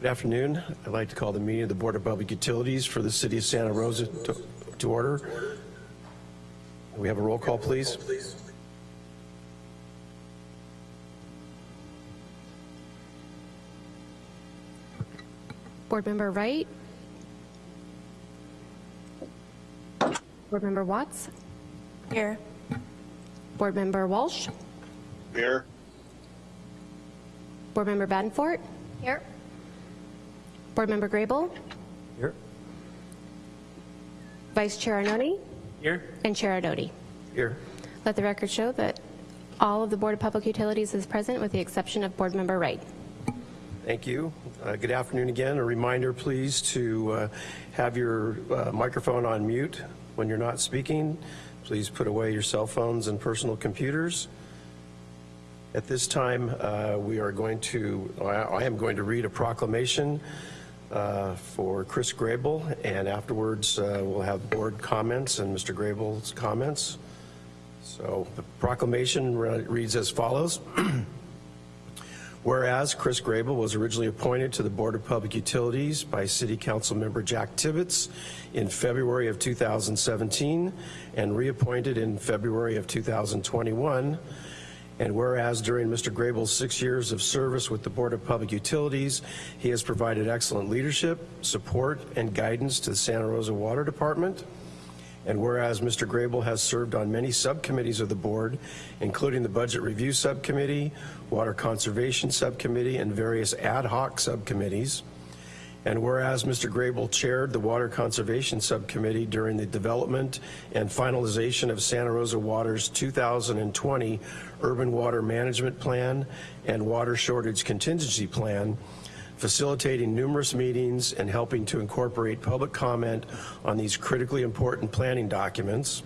Good afternoon. I'd like to call the meeting of the Board of Public Utilities for the City of Santa Rosa to, to order. We have a roll call, please. Board Member Wright. Board Member Watts. Here. Board Member Walsh. Here. Board Member Badenfort. Here. Board Member Grable. Here. Vice Chair Arnone. Here. And Chair Adoti. Here. Let the record show that all of the Board of Public Utilities is present with the exception of Board Member Wright. Thank you. Uh, Good afternoon again. A reminder, please, to uh, have your uh, microphone on mute when you're not speaking. Please put away your cell phones and personal computers. At this time, uh, we are going to, I I am going to read a proclamation uh, for Chris Grable, and afterwards, uh, we'll have board comments and Mr. Grable's comments. So the proclamation re- reads as follows. Whereas Chris Grable was originally appointed to the Board of Public Utilities by City Council member Jack Tibbetts in February of 2017 and reappointed in February of 2021, and whereas during Mr. Grable's six years of service with the Board of Public Utilities, he has provided excellent leadership, support, and guidance to the Santa Rosa Water Department, and whereas Mr. Grable has served on many subcommittees of the board, including the Budget Review Subcommittee, Water Conservation Subcommittee, and various ad hoc subcommittees, and whereas Mr. Grable chaired the Water Conservation Subcommittee during the development and finalization of Santa Rosa Water's 2020 Urban Water Management Plan and Water Shortage Contingency Plan, facilitating numerous meetings and helping to incorporate public comment on these critically important planning documents.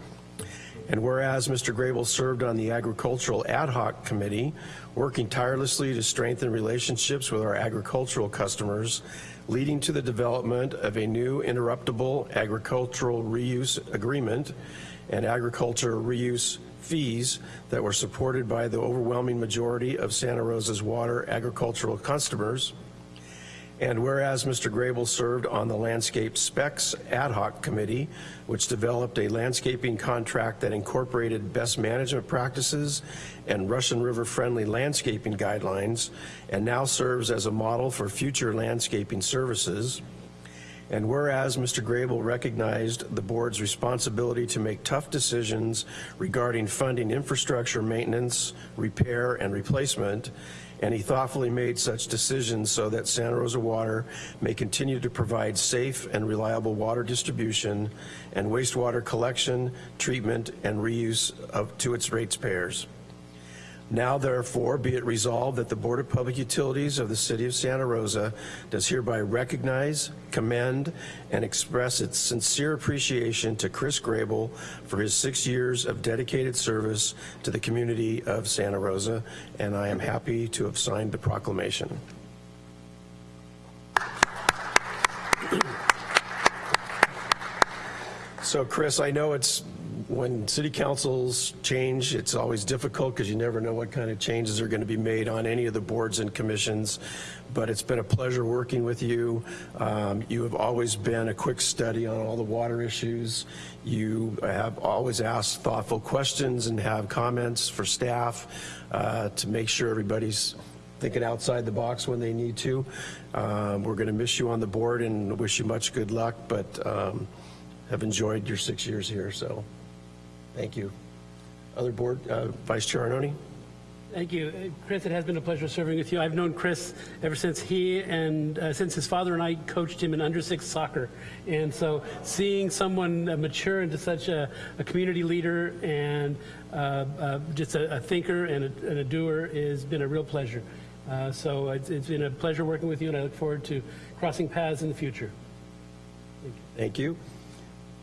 And whereas Mr. Grable served on the Agricultural Ad Hoc Committee, working tirelessly to strengthen relationships with our agricultural customers, leading to the development of a new interruptible agricultural reuse agreement and agriculture reuse fees that were supported by the overwhelming majority of Santa Rosa's water agricultural customers. And whereas Mr. Grable served on the Landscape Specs Ad Hoc Committee, which developed a landscaping contract that incorporated best management practices and Russian River-friendly landscaping guidelines, and now serves as a model for future landscaping services. And whereas Mr. Grable recognized the board's responsibility to make tough decisions regarding funding infrastructure maintenance, repair, and replacement, and he thoughtfully made such decisions so that Santa Rosa Water may continue to provide safe and reliable water distribution and wastewater collection, treatment, and reuse of, to its ratepayers. Now therefore be it resolved that the Board of Public Utilities of the City of Santa Rosa does hereby recognize, commend, and express its sincere appreciation to Chris Grable for his six years of dedicated service to the community of Santa Rosa, and I am happy to have signed the proclamation. So Chris, I know it's, when city councils change, it's always difficult because you never know what kind of changes are going to be made on any of the boards and commissions, but it's been a pleasure working with you. Um, You have always been a quick study on all the water issues. You have always asked thoughtful questions and have comments for staff uh, to make sure everybody's thinking outside the box when they need to. Um, We're going to miss you on the board and wish you much good luck, but um, have enjoyed your six years here, so thank you. Other board, uh, Vice Chair Arnone? Thank you. Uh, Chris, it has been a pleasure serving with you. I've known Chris ever since he and uh, since his father and I coached him in under six soccer. And so seeing someone uh, mature into such a, a community leader and uh, uh, just a, a thinker and a, and a doer has been a real pleasure. Uh, so it's, it's been a pleasure working with you, and I look forward to crossing paths in the future. Thank you.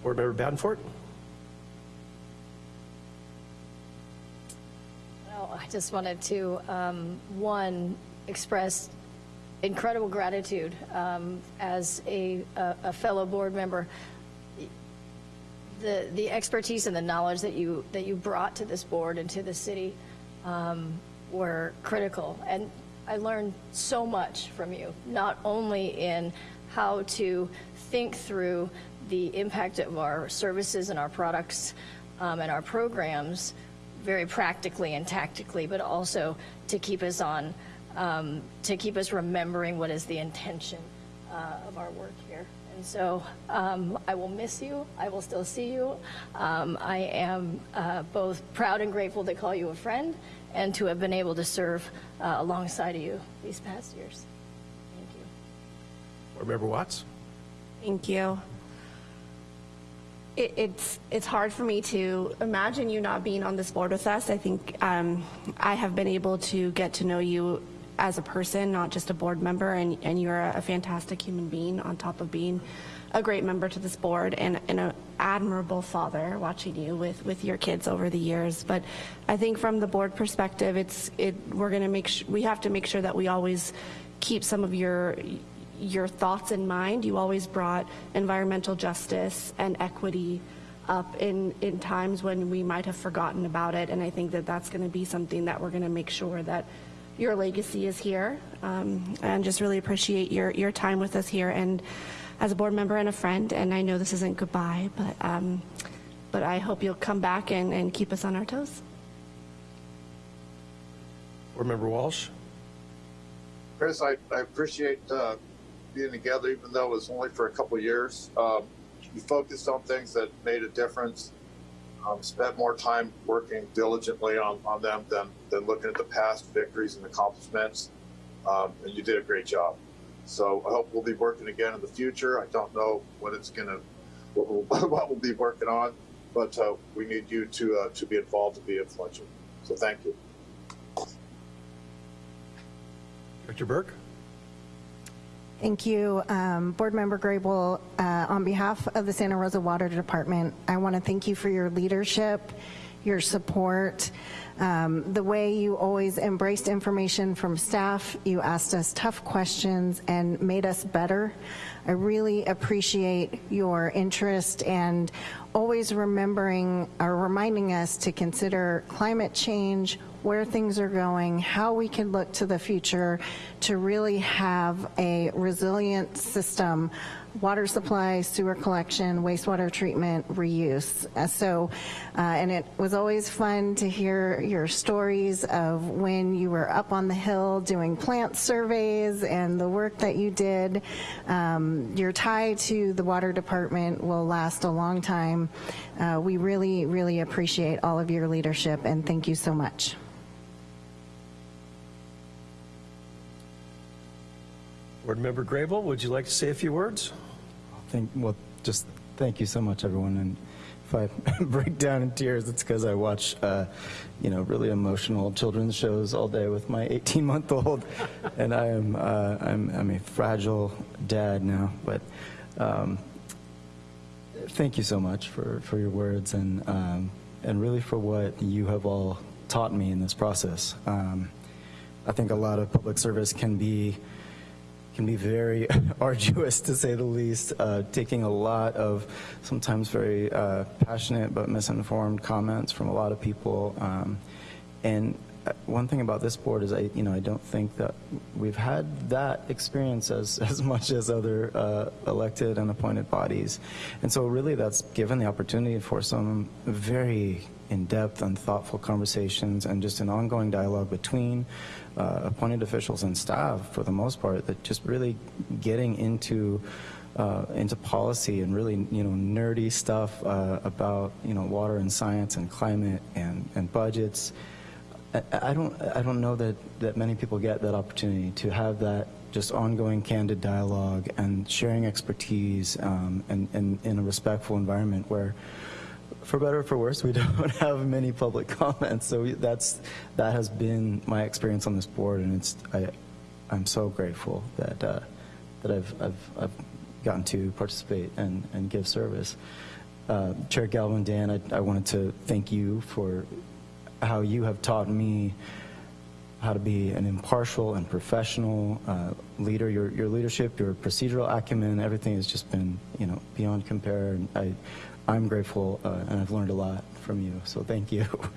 Board Member Badenfort? Well, I just wanted to, um, one, express incredible gratitude um, as a, a a fellow board member. The, the expertise and the knowledge that you, that you brought to this board and to the city um, were critical. And I learned so much from you, not only in how to think through the impact of our services and our products um, and our programs very practically and tactically, but also to keep us on, um, to keep us remembering what is the intention uh, of our work here. And so um, I will miss you. I will still see you. Um, I am uh, both proud and grateful to call you a friend and to have been able to serve uh, alongside of you these past years. Thank you. Board Member Watts? Thank you. It, it's it's hard for me to imagine you not being on this board with us. I think um, I have been able to get to know you as a person, not just a board member, and, and you're a fantastic human being on top of being a great member to this board and, and an admirable father watching you with, with your kids over the years. But I think from the board perspective, it's it we're to make we have to make sure that we always keep some of your your thoughts in mind. You always brought environmental justice and equity up in, in times when we might have forgotten about it. And I think that that's going to be something that we're going to make sure that your legacy is here. Um, and just really appreciate your, your time with us here and as a board member and a friend. And I know this isn't goodbye, but, um, but I hope you'll come back and, and keep us on our toes. Board Member Walsh? Chris, I, I appreciate uh, being together, even though it was only for a couple years. Um, you focused on things that made a difference. Um, spent more time working diligently on, on them than, than looking at the past victories and accomplishments. Um, and you did a great job. So I hope we'll be working again in the future. I don't know what it's going to, what we'll, what we'll be working on, but uh, we need you to uh, to be involved and be influential. So thank you. Director Burke? Thank you, um, Board Member Grable. Uh, on behalf of the Santa Rosa Water Department, I want to thank you for your leadership, your support, um, the way you always embraced information from staff. You asked us tough questions and made us better. I really appreciate your interest and always remembering or reminding us to consider climate change, where things are going, how we can look to the future to really have a resilient system, water supply, sewer collection, wastewater treatment, reuse. Uh, So, uh, and it was always fun to hear your stories of when you were up on the hill doing plant surveys and the work that you did. Um, your tie to the water department will last a long time. Uh, we really, really appreciate all of your leadership and thank you so much. Board Member Grable, would you like to say a few words? Thank, well, just thank you so much, everyone. And if I break down in tears, it's because I watch, uh, you know, really emotional children's shows all day with my 18-month-old, and I am, uh, I'm, I'm a fragile dad now. But um, thank you so much for, for your words and um, and really for what you have all taught me in this process. Um, I think a lot of public service can be can be very arduous to say the least, uh, taking a lot of sometimes very uh, passionate but misinformed comments from a lot of people. Um, and uh, one thing about this board is I, you know, I don't think that we've had that experience as, as much as other uh, elected and appointed bodies. And so really that's given the opportunity for some very in-depth and thoughtful conversations and just an ongoing dialogue between uh, appointed officials and staff for the most part that just really getting into uh, into policy and really you know nerdy stuff uh, about you know water and science and climate and, and budgets. I, I don't I don't know that that many people get that opportunity to have that just ongoing candid dialogue and sharing expertise um, and, and in a respectful environment where for better or for worse, we don't have many public comments. So that's that has been my experience on this board, and it's I, I'm so grateful that uh, that I've, I've I've gotten to participate and and give service. Uh, Chair Galvin, Dan, I, I wanted to thank you for how you have taught me how to be an impartial and professional uh, leader. Your your leadership, your procedural acumen, everything has just been you know beyond compare. And I I'm grateful, uh, and I've learned a lot from you, so thank you.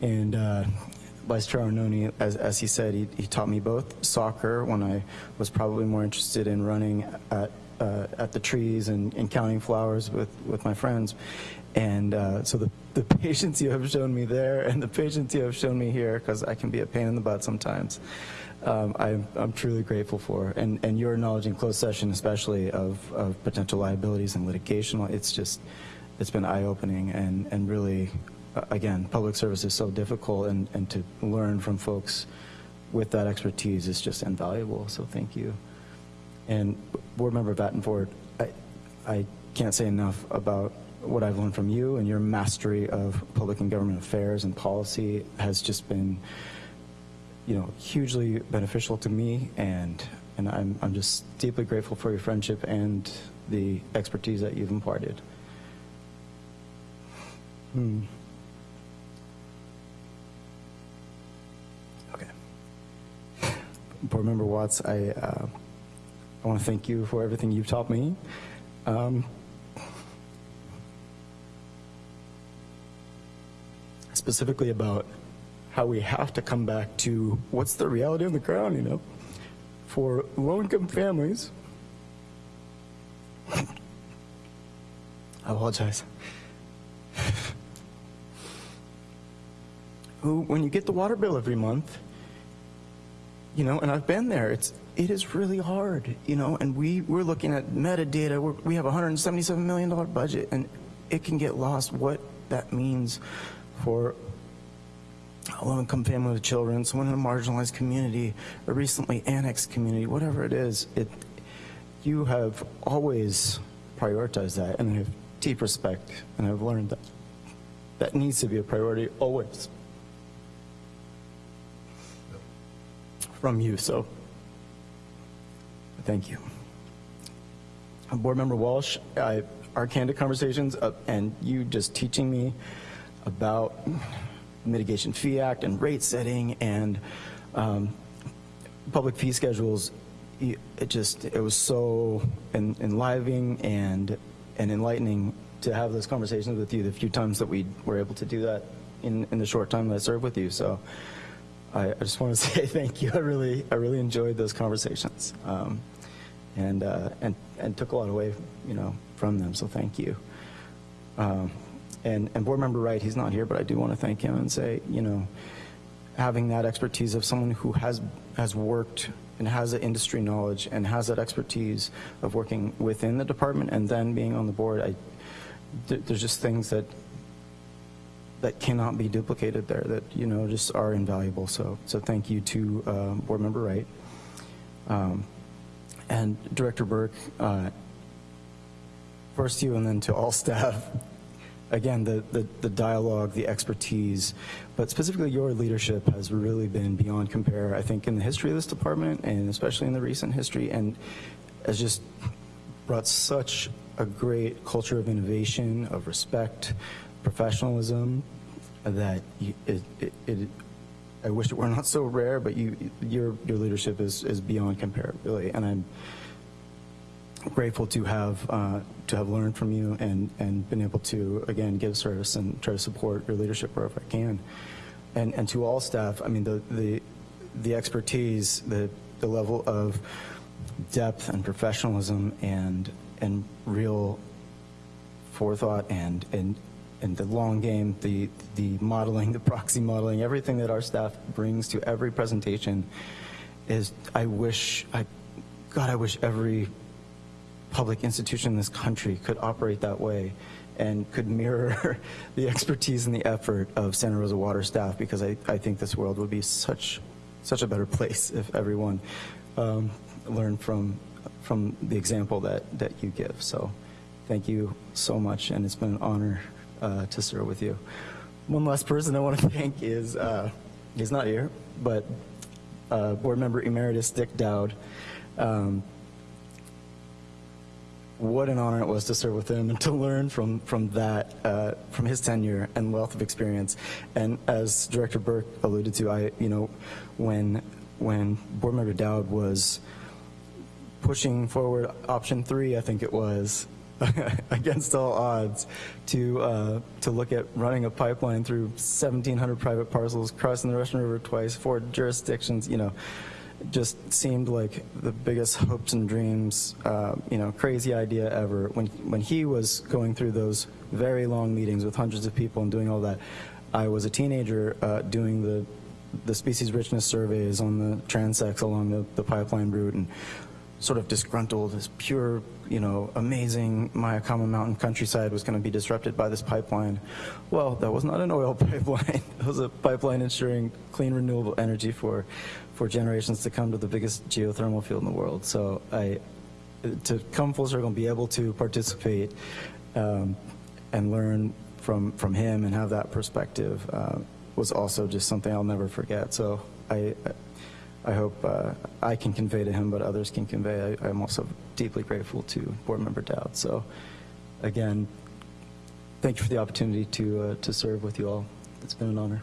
And uh, Vice Chair Arnone, as, as he said, he, he taught me both soccer when I was probably more interested in running at, uh, at the trees and, and counting flowers with, with my friends. And uh, so the, the patience you have shown me there and the patience you have shown me here, because I can be a pain in the butt sometimes, um, I'm, I'm truly grateful for. And, and your knowledge in closed session, especially of, of potential liabilities and litigation, it's just, it's been eye-opening and, and really, uh, again, public service is so difficult and, and to learn from folks with that expertise is just invaluable, so thank you. And Board Member Badenfort, I, I can't say enough about what I've learned from you and your mastery of public and government affairs and policy has just been, you know, hugely beneficial to me and, and I'm, I'm just deeply grateful for your friendship and the expertise that you've imparted. Hmm. Okay. Board Member Watts, I, uh, I want to thank you for everything you've taught me. Um, specifically about how we have to come back to what's the reality on the ground, you know, for low-income families. I apologize. Who, when you get the water bill every month, you know, and I've been there, it's, it is really hard, you know, and we, we're looking at metadata, we're, we have a $177 million budget, and it can get lost what that means for a low-income family with children, someone in a marginalized community, a recently annexed community, whatever it is, it, you have always prioritized that, and I have deep respect, and I've learned that that needs to be a priority always from you, so thank you. Board Member Walsh, I, our candid conversations uh, and you just teaching me about Mitigation Fee Act and rate setting and um, public fee schedules, it just, it was so en enlivening and, and enlightening to have those conversations with you the few times that we were able to do that in, in the short time that I served with you. So I, I just want to say thank you. I really, I really enjoyed those conversations. Um, and, uh, and, and took a lot away, you know, from them, so thank you. Um, and, and board member Wright, he's not here, but I do want to thank him and say, you know, having that expertise of someone who has, has worked and has industry knowledge and has that expertise of working within the department and then being on the board, I, th there's just things that that cannot be duplicated there that you know just are invaluable. So so thank you to uh, board member Wright um, and Director Burke. Uh, first you and then to all staff again, the, the, the, dialogue, the expertise, but specifically your leadership has really been beyond compare, I think, in the history of this department and especially in the recent history and has just brought such a great culture of innovation, of respect, professionalism that it, it, it, I wish it were not so rare, but you, your, your leadership is, is beyond compare, really. And I'm grateful to have uh, to have learned from you and and been able to again give service and try to support your leadership wherever I can, and and to all staff. I mean the the the expertise, the the level of depth and professionalism and and real forethought and and and the long game, the the modeling, the proxy modeling, everything that our staff brings to every presentation is I wish I God I wish every public institution in this country could operate that way and could mirror the expertise and the effort of Santa Rosa Water staff because I, I think this world would be such such a better place if everyone um, learned from from the example that, that you give. So thank you so much and it's been an honor uh, to serve with you. One last person I want to thank is, uh, he's not here, but uh, board member emeritus Dick Dowd. Um, what an honor it was to serve with him and to learn from from that uh, from his tenure and wealth of experience. And as Director Burke alluded to, I you know when when Board Member Dowd was pushing forward option three, I think it was against all odds to uh, to look at running a pipeline through 1,700 private parcels, crossing the Russian River twice, four jurisdictions. You know, just seemed like the biggest hopes and dreams. Uh, you know, crazy idea ever. When when he was going through those very long meetings with hundreds of people and doing all that, I was a teenager uh, doing the the species richness surveys on the transects along the, the pipeline route and sort of disgruntled this pure, you know, amazing Mayacama mountain countryside was going to be disrupted by this pipeline. Well, that was not an oil pipeline. it was a pipeline ensuring clean renewable energy for, for generations to come to the biggest geothermal field in the world. So I, to come full circle and be able to participate um, and learn from, from him and have that perspective uh, was also just something I'll never forget. So I, I hope uh, I can convey to him, but others can convey. I, I'm also deeply grateful to Board Member Dowd. So again, thank you for the opportunity to, uh, to serve with you all. It's been an honor.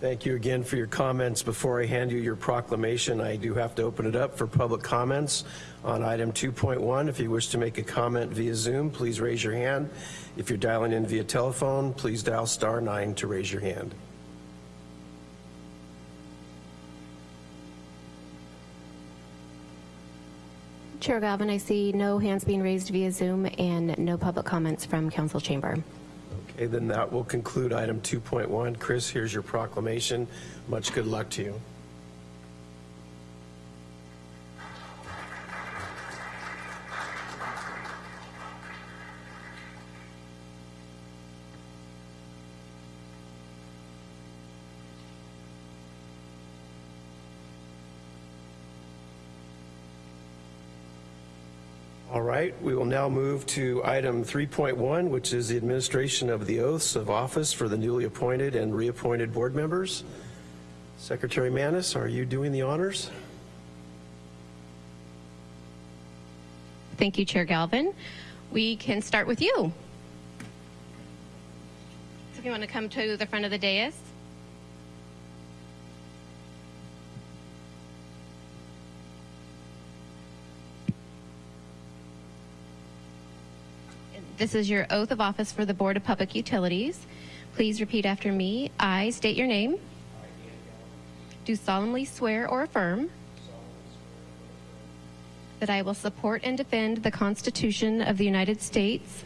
Thank you again for your comments. Before I hand you your proclamation, I do have to open it up for public comments on item 2.1. If you wish to make a comment via Zoom, please raise your hand. If you're dialing in via telephone, please dial star nine to raise your hand. Chair Galvin, I see no hands being raised via Zoom and no public comments from council chamber. Then that will conclude item 2.1. Chris, here's your proclamation. Much good luck to you. Right, we will now move to item 3.1, which is the administration of the oaths of office for the newly appointed and reappointed board members. Secretary Manis, are you doing the honors? Thank you, Chair Galvin. We can start with you. So if you want to come to the front of the dais. This is your oath of office for the Board of Public Utilities. Please repeat after me. I state your name. Do solemnly swear or affirm that I will support and defend the Constitution of the United States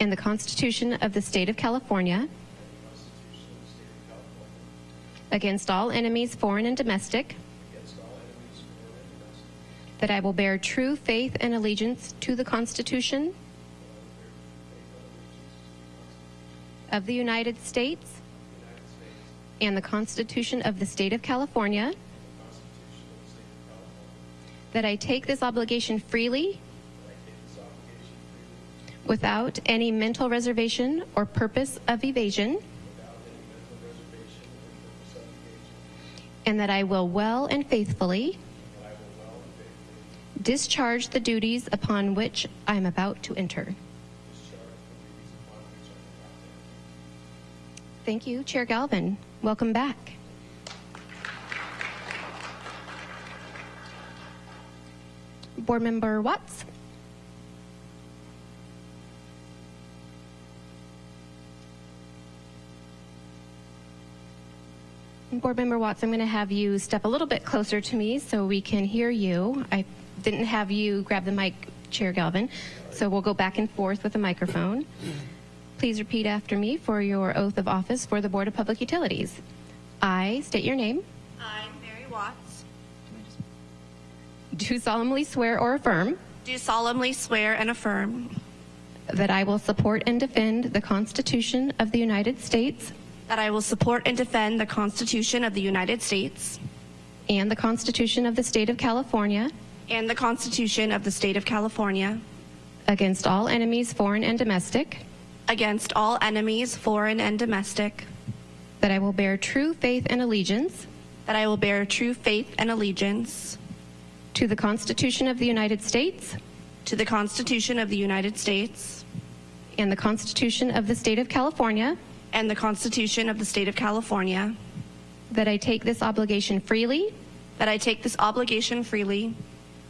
and the Constitution of the State of California against all enemies, foreign and domestic, that I will bear true faith and allegiance to the Constitution of the United States and the Constitution of the State of California, that I take this obligation freely without any mental reservation or purpose of evasion, and that I will well and faithfully discharge the duties upon which I am about to enter. Thank you, Chair Galvin. Welcome back. Board Member Watts. Board Member Watts, I'm going to have you step a little bit closer to me so we can hear you. I didn't have you grab the mic, Chair Galvin, so we'll go back and forth with the microphone. Please repeat after me for your oath of office for the Board of Public Utilities. I state your name. I'm Mary Watts, Do solemnly swear or affirm do solemnly swear and affirm that I will support and defend the Constitution of the United States that I will support and defend the Constitution of the United States and the Constitution of the State of California and the Constitution of the State of California. Against all enemies, foreign and domestic, against all enemies, foreign and domestic, that I will bear true faith and allegiance. That I will bear true faith and allegiance. To the Constitution of the United States. To the Constitution of the United States. And the Constitution of the State of California. And the Constitution of the State of California, that I take this obligation freely. That I take this obligation freely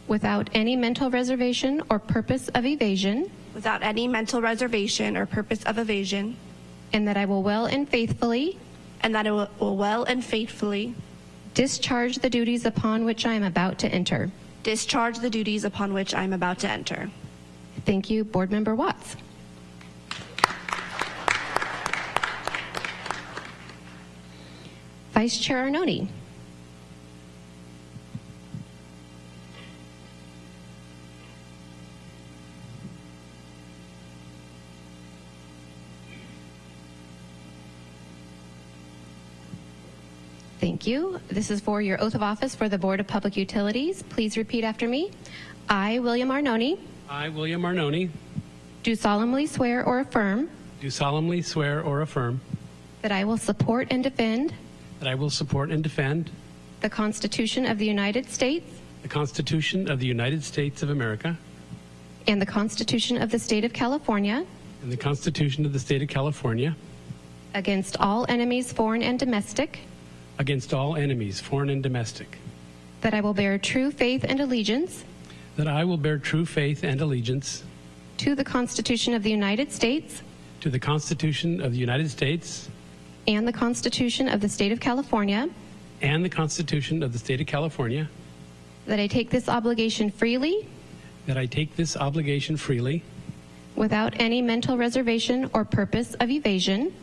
without any mental reservation or purpose of evasion, without any mental reservation or purpose of evasion, and that I will well and faithfully and that I will will well and faithfully discharge the duties upon which I am about to enter. discharge the duties upon which I am about to enter. Thank you, Board Member Watts. Vice Chair Arnone. Thank you. This is for your oath of office for the Board of Public Utilities. Please repeat after me. I, William Arnone, I, William Arnone, do solemnly swear or affirm do solemnly swear or affirm that I will support and defend that I will support and defend the Constitution of the United States the Constitution of the United States of America and the Constitution of the State of California and the Constitution of the State of California against all enemies, foreign and domestic, against all enemies, foreign and domestic, that I will bear true faith and allegiance that I will bear true faith and allegiance to the Constitution of the United States to the Constitution of the United States and the Constitution of the State of California, and the Constitution of the State of California, that I take this obligation freely that I take this obligation freely without any mental reservation or purpose of evasion,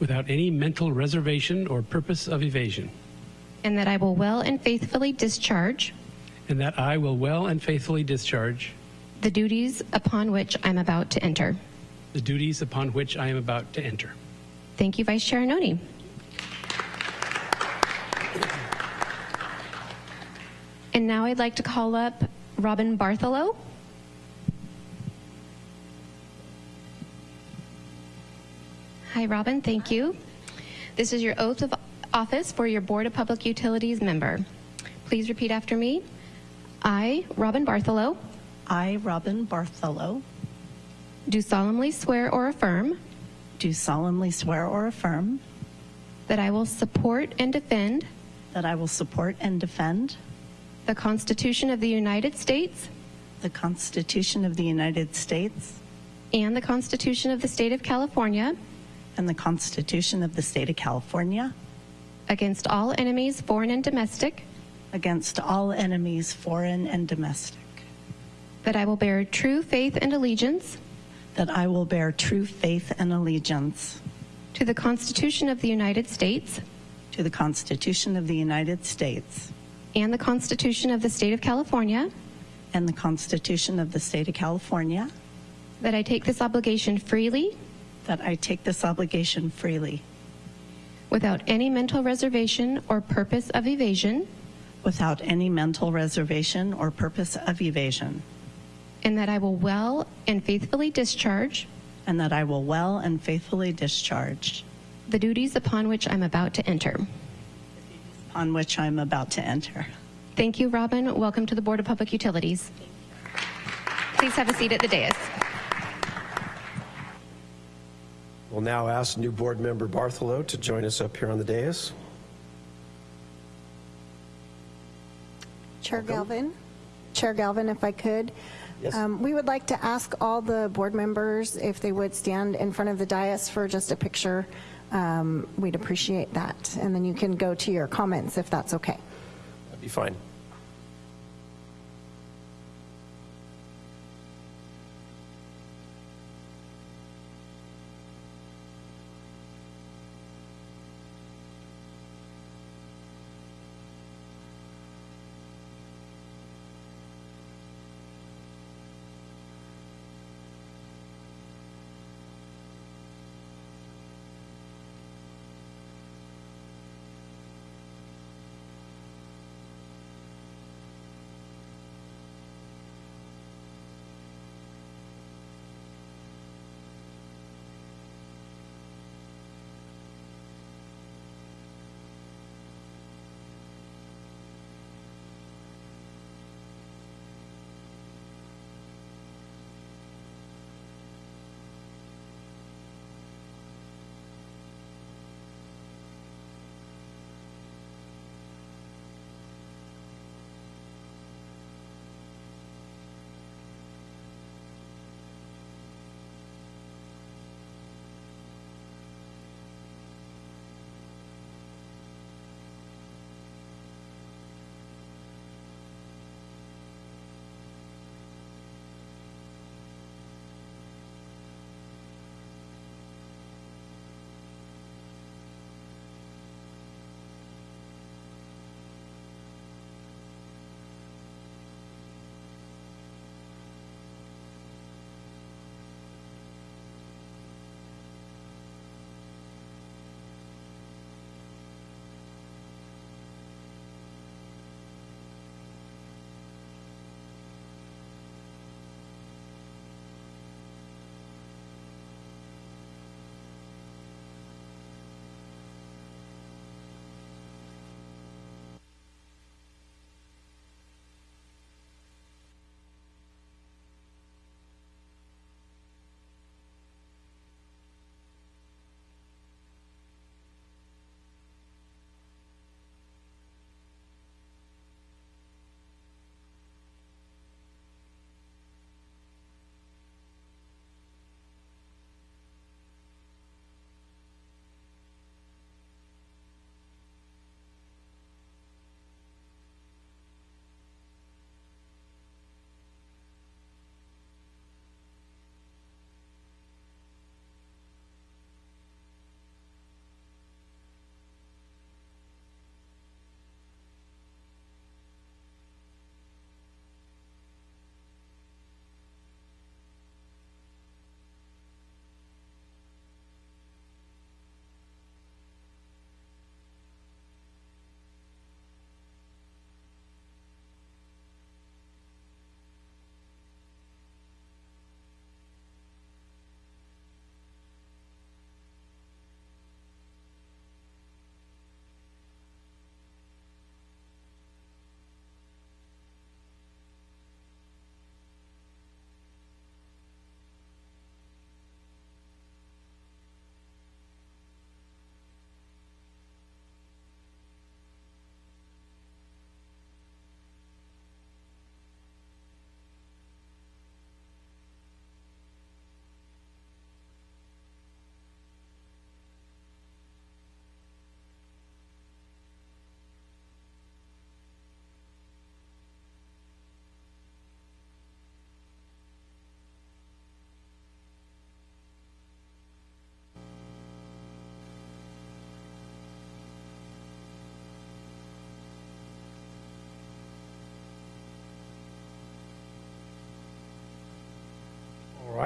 without any mental reservation or purpose of evasion, and that I will well and faithfully discharge and that I will well and faithfully discharge the duties upon which I'm about to enter. the duties upon which I am about to enter. Thank you, Vice Chair Arnone. And now I'd like to call up Robin Bartholow. Hi, Robin. Thank you. This is your oath of office for your Board of Public Utilities member. Please repeat after me. I, Robin Bartholow, I, Robin Bartholow, do solemnly swear or affirm do solemnly swear or affirm that I will support and defend that I will support and defend the Constitution of the United States the Constitution of the United States and the Constitution of the State of California and the Constitution of the State of California. Against all enemies, foreign and domestic, against all enemies, foreign and domestic, that I will bear true faith and allegiance. That I will bear true faith and allegiance. To the Constitution of the United States. To the Constitution of the United States. And the Constitution of the State of California, and the Constitution of the State of California, that I take this obligation freely that I take this obligation freely without any mental reservation or purpose of evasion, without any mental reservation or purpose of evasion, and that I will well and faithfully discharge and that I will well and faithfully discharge the duties upon which I'm about to enter. on which I'm about to enter. Thank you, Robin. Welcome to the Board of Public Utilities. Please have a seat at the dais. We'll now ask new board member Bartholow to join us up here on the dais. Chair Galvin, Chair Galvin, if I could. Yes. Um, We would like to ask all the board members if they would stand in front of the dais for just a picture. Um, We'd appreciate that. And then you can go to your comments if that's okay. That'd be fine.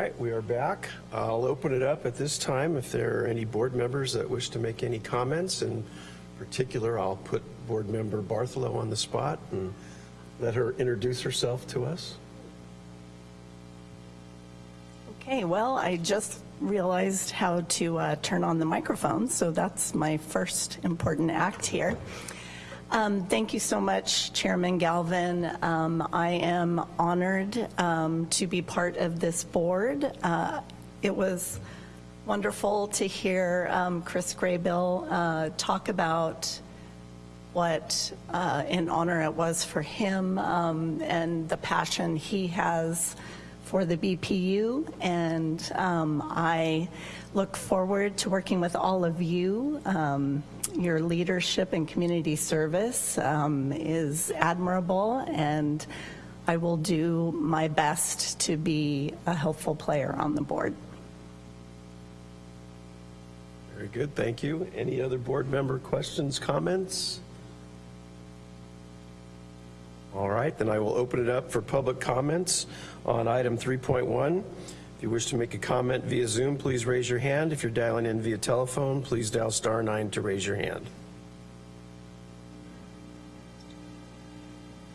Right, we are back. I'll open it up at this time if there are any board members that wish to make any comments. In particular, I'll put Board Member Bartholow on the spot and let her introduce herself to us. Okay, well, I just realized how to uh, turn on the microphone, so that's my first important act here. Um, Thank you so much, Chairman Galvin. Um, I am honored um, to be part of this board. Uh, It was wonderful to hear um, Chris Graybill uh, talk about what uh, an honor it was for him um, and the passion he has for the BPU. And um, I look forward to working with all of you. Um, your leadership and community service um, is admirable, and I will do my best to be a helpful player on the board. Very good, thank you. Any other board member questions, comments? All right, then I will open it up for public comments on item 3.1. If you wish to make a comment via Zoom, please raise your hand. If you're dialing in via telephone, please dial star nine to raise your hand.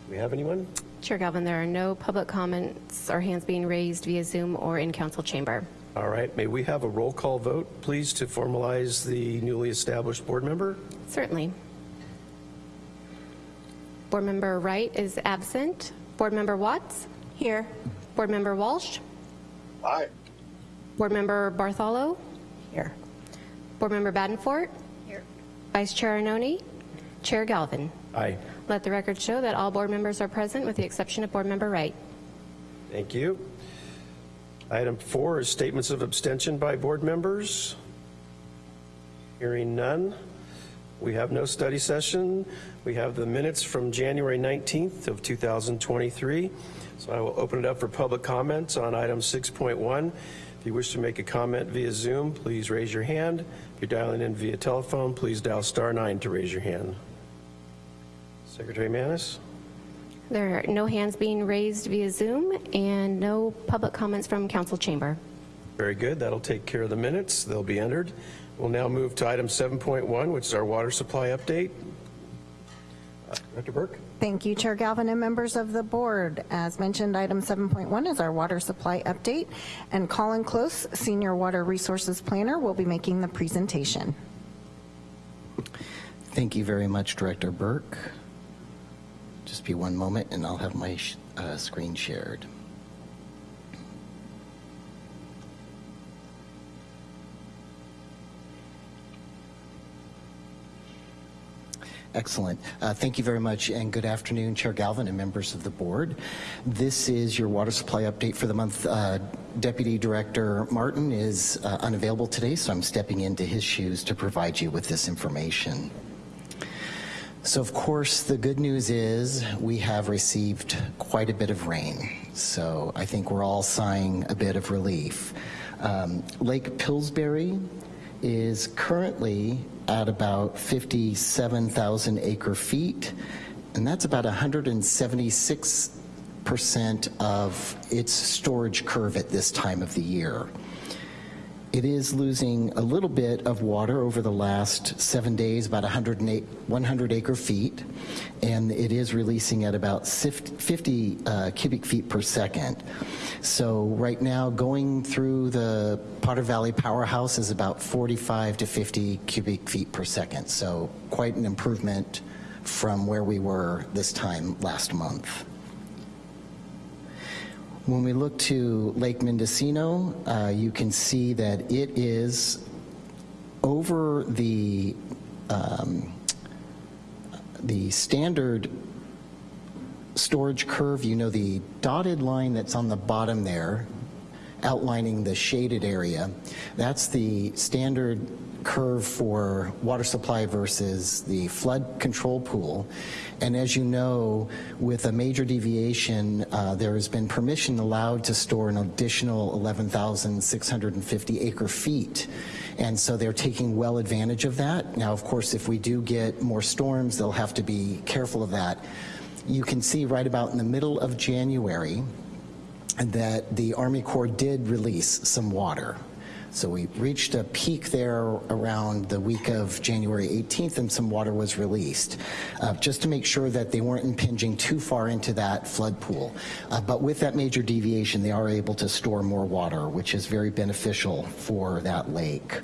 Do we have anyone? Chair Galvin, there are no public comments or hands being raised via Zoom or in council chamber. All right, may we have a roll call vote, please, to formalize the newly established board member? Certainly. Board Member Wright is absent. Board Member Watts? Here. Board Member Walsh? Aye. Board Member Bartholow? Here. Board Member Badenfort? Here. Vice Chair Arnone? Chair Galvin? Aye. Let the record show that all board members are present with the exception of Board Member Wright. Thank you. Item four is statements of abstention by board members. Hearing none. We have no study session. We have the minutes from January 19th of 2023. So I will open it up for public comments on item 6.1. If you wish to make a comment via Zoom, please raise your hand. If you're dialing in via telephone, please dial star nine to raise your hand. Secretary Manis? There are no hands being raised via Zoom and no public comments from council chamber. Very good. That'll take care of the minutes. They'll be entered. We'll now move to item 7.1, which is our water supply update. Uh, Director Burke? Thank you, Chair Galvin and members of the board. As mentioned, item 7.1 is our water supply update, and Colin Close, Senior Water Resources Planner, will be making the presentation. Thank you very much, Director Burke. Just be one moment and I'll have my sh- uh, screen shared. Excellent. Uh, Thank you very much, and good afternoon, Chair Galvin and members of the board. This is your water supply update for the month. Uh, Deputy Director Martin is uh, unavailable today, so I'm stepping into his shoes to provide you with this information. So of course, the good news is we have received quite a bit of rain. So I think we're all sighing a bit of relief. Um, Lake Pillsbury is currently at about 57,000 acre feet, and that's about 176% of its storage curve at this time of the year. It is losing a little bit of water over the last seven days, about 108, 100 acre feet, and it is releasing at about 50 uh, cubic feet per second. So right now, going through the Potter Valley Powerhouse is about 45 to 50 cubic feet per second. So quite an improvement from where we were this time last month. When we look to Lake Mendocino, uh, you can see that it is over the um, the standard storage curve. You know the dotted line that's on the bottom there, outlining the shaded area. That's the standard curve for water supply versus the flood control pool. And as you know, with a major deviation, uh, there has been permission allowed to store an additional 11,650 acre feet. And so they're taking well advantage of that. Now, of course, if we do get more storms, they'll have to be careful of that. You can see right about in the middle of January, that the Army Corps did release some water. So we reached a peak there around the week of January 18th and some water was released, uh, just to make sure that they weren't impinging too far into that flood pool. Uh, but with that major deviation, they are able to store more water, which is very beneficial for that lake.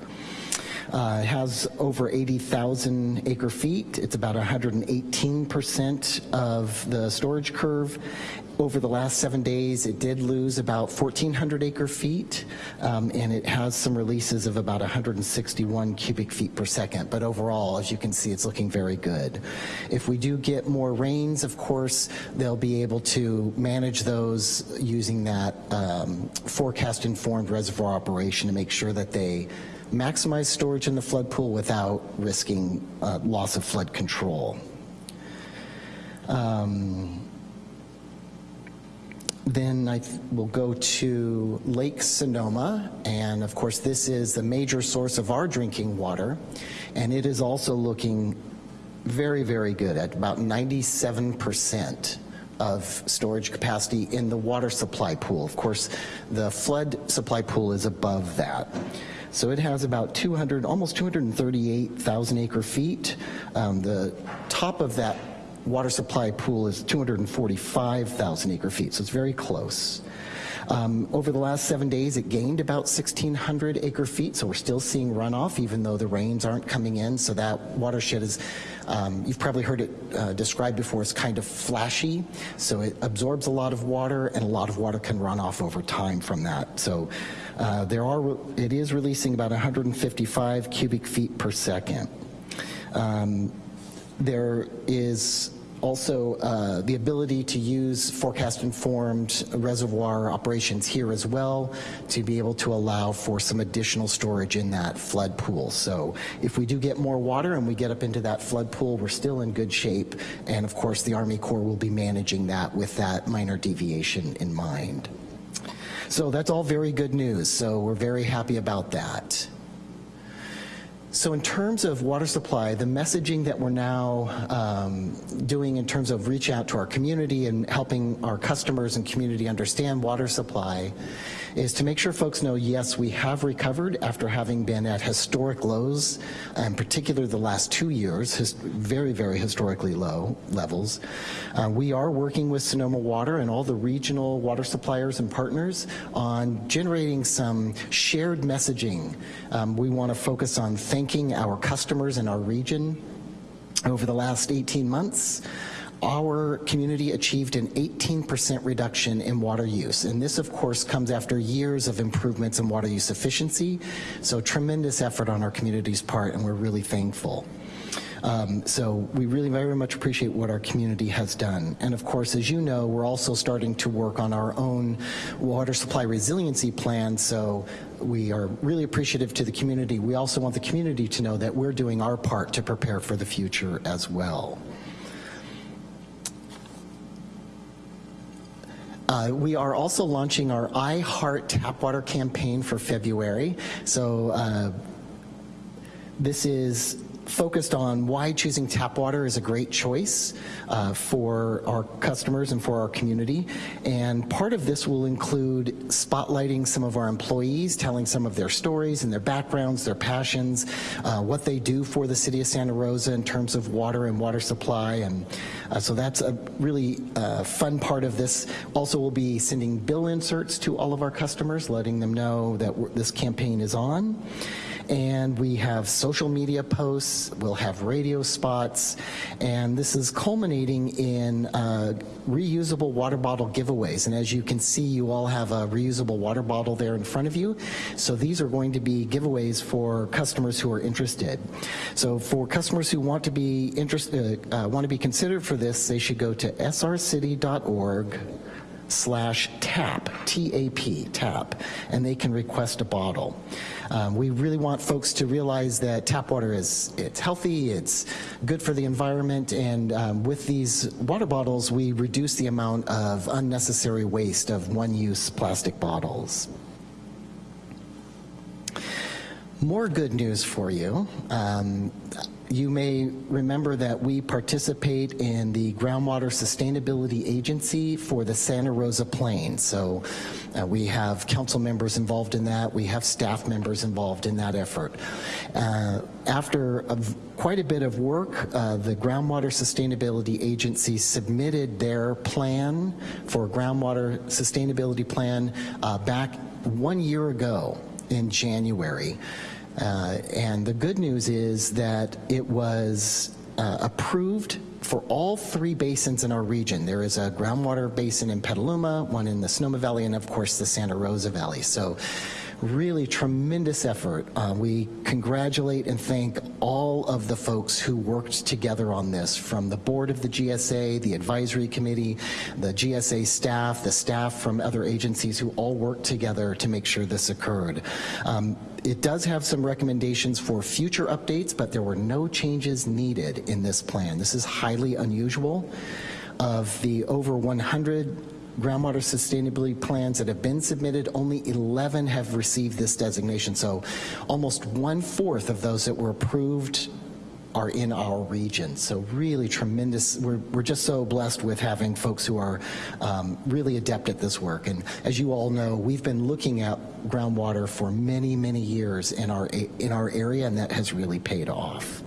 Uh, it has over 80,000 acre feet. It's about 118% of the storage curve. Over the last seven days, it did lose about 1,400 acre feet, um, and it has some releases of about 161 cubic feet per second. But overall, as you can see, it's looking very good. If we do get more rains, of course, they'll be able to manage those using that um, forecast-informed reservoir operation to make sure that they maximize storage in the flood pool without risking uh, loss of flood control. Um, then I will go to Lake Sonoma, and of course this is the major source of our drinking water, and it is also looking very, very good at about 97% of storage capacity in the water supply pool. Of course, the flood supply pool is above that. So it has about 200, almost 238,000 acre feet. Um, the top of that water supply pool is 245,000 acre feet, so it's very close. Um, over the last seven days, it gained about 1,600 acre feet, so we're still seeing runoff, even though the rains aren't coming in. So that watershed is, um, you've probably heard it uh, described before, as kind of flashy. So it absorbs a lot of water, and a lot of water can run off over time from that. So uh, there are, it is releasing about 155 cubic feet per second. Um, there is also uh, the ability to use forecast-informed reservoir operations here as well to be able to allow for some additional storage in that flood pool. So if we do get more water and we get up into that flood pool, we're still in good shape. And of course, the Army Corps will be managing that with that minor deviation in mind. So that's all very good news. So we're very happy about that. So in terms of water supply, the messaging that we're now um, doing in terms of reach out to our community and helping our customers and community understand water supply is to make sure folks know, yes, we have recovered after having been at historic lows, in particular the last two years, very, very historically low levels. Uh, we are working with Sonoma Water and all the regional water suppliers and partners on generating some shared messaging. Um, we want to focus on thanking our customers in our region over the last 18 months our community achieved an 18% reduction in water use. And this, of course, comes after years of improvements in water use efficiency. So tremendous effort on our community's part, and we're really thankful. Um, so we really very much appreciate what our community has done. And of course, as you know, we're also starting to work on our own water supply resiliency plan. So we are really appreciative to the community. We also want the community to know that we're doing our part to prepare for the future as well. Uh, we are also launching our I Heart Tap Water campaign for February. So uh, this is focused on why choosing tap water is a great choice uh, for our customers and for our community. And part of this will include spotlighting some of our employees, telling some of their stories and their backgrounds, their passions, uh, what they do for the city of Santa Rosa in terms of water and water supply. And uh, so that's a really uh, fun part of this. Also, we'll be sending bill inserts to all of our customers, letting them know that this campaign is on and we have social media posts, we'll have radio spots, and this is culminating in uh, reusable water bottle giveaways. And as you can see, you all have a reusable water bottle there in front of you. So these are going to be giveaways for customers who are interested. So for customers who want to be interested, uh, uh, want to be considered for this, they should go to srcity.org slash tap, T-A-P, tap, and they can request a bottle. Um, we really want folks to realize that tap water is it's healthy, it's good for the environment, and um, with these water bottles, we reduce the amount of unnecessary waste of one-use plastic bottles. More good news for you. Um, you may remember that we participate in the Groundwater Sustainability Agency for the Santa Rosa Plain. So uh, we have council members involved in that. We have staff members involved in that effort. Uh, after a quite a bit of work, uh, the Groundwater Sustainability Agency submitted their plan for groundwater sustainability plan uh, back one year ago in January. Uh, and the good news is that it was uh, approved for all three basins in our region. There is a groundwater basin in Petaluma, one in the Sonoma Valley, and of course the Santa Rosa Valley. So really tremendous effort. Uh, we congratulate and thank all of the folks who worked together on this, from the board of the GSA, the advisory committee, the GSA staff, the staff from other agencies who all worked together to make sure this occurred. Um, it does have some recommendations for future updates, but there were no changes needed in this plan. This is highly unusual. Of the over 100 groundwater sustainability plans that have been submitted, only 11 have received this designation. So almost one-fourth of those that were approved are in our region. So really tremendous, we're, we're just so blessed with having folks who are um, really adept at this work. And as you all know, we've been looking at groundwater for many, many years in our, in our area, and that has really paid off.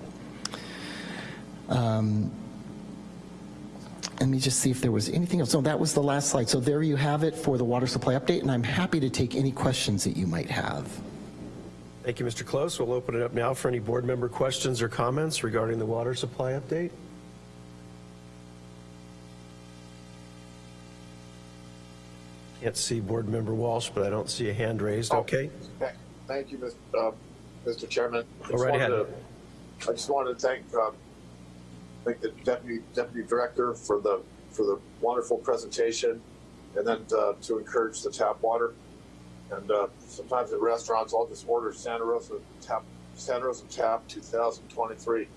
Um, let me just see if there was anything else. No, that was the last slide. So there you have it for the water supply update, and I'm happy to take any questions that you might have. Thank you, Mr. Close. We'll open it up now for any board member questions or comments regarding the water supply update. Can't see Board Member Walsh, but I don't see a hand raised. Okay. Thank- Thank you, Mr. uh, Mr. Chairman. I Go just right wanted ahead. to- I just wanted to thank, uh, thank the deputy, deputy director for the, for the wonderful presentation, and then uh, to encourage the tap water. And uh, sometimes at restaurants, I'll just order Santa Rosa tap, Santa Rosa tap 2023.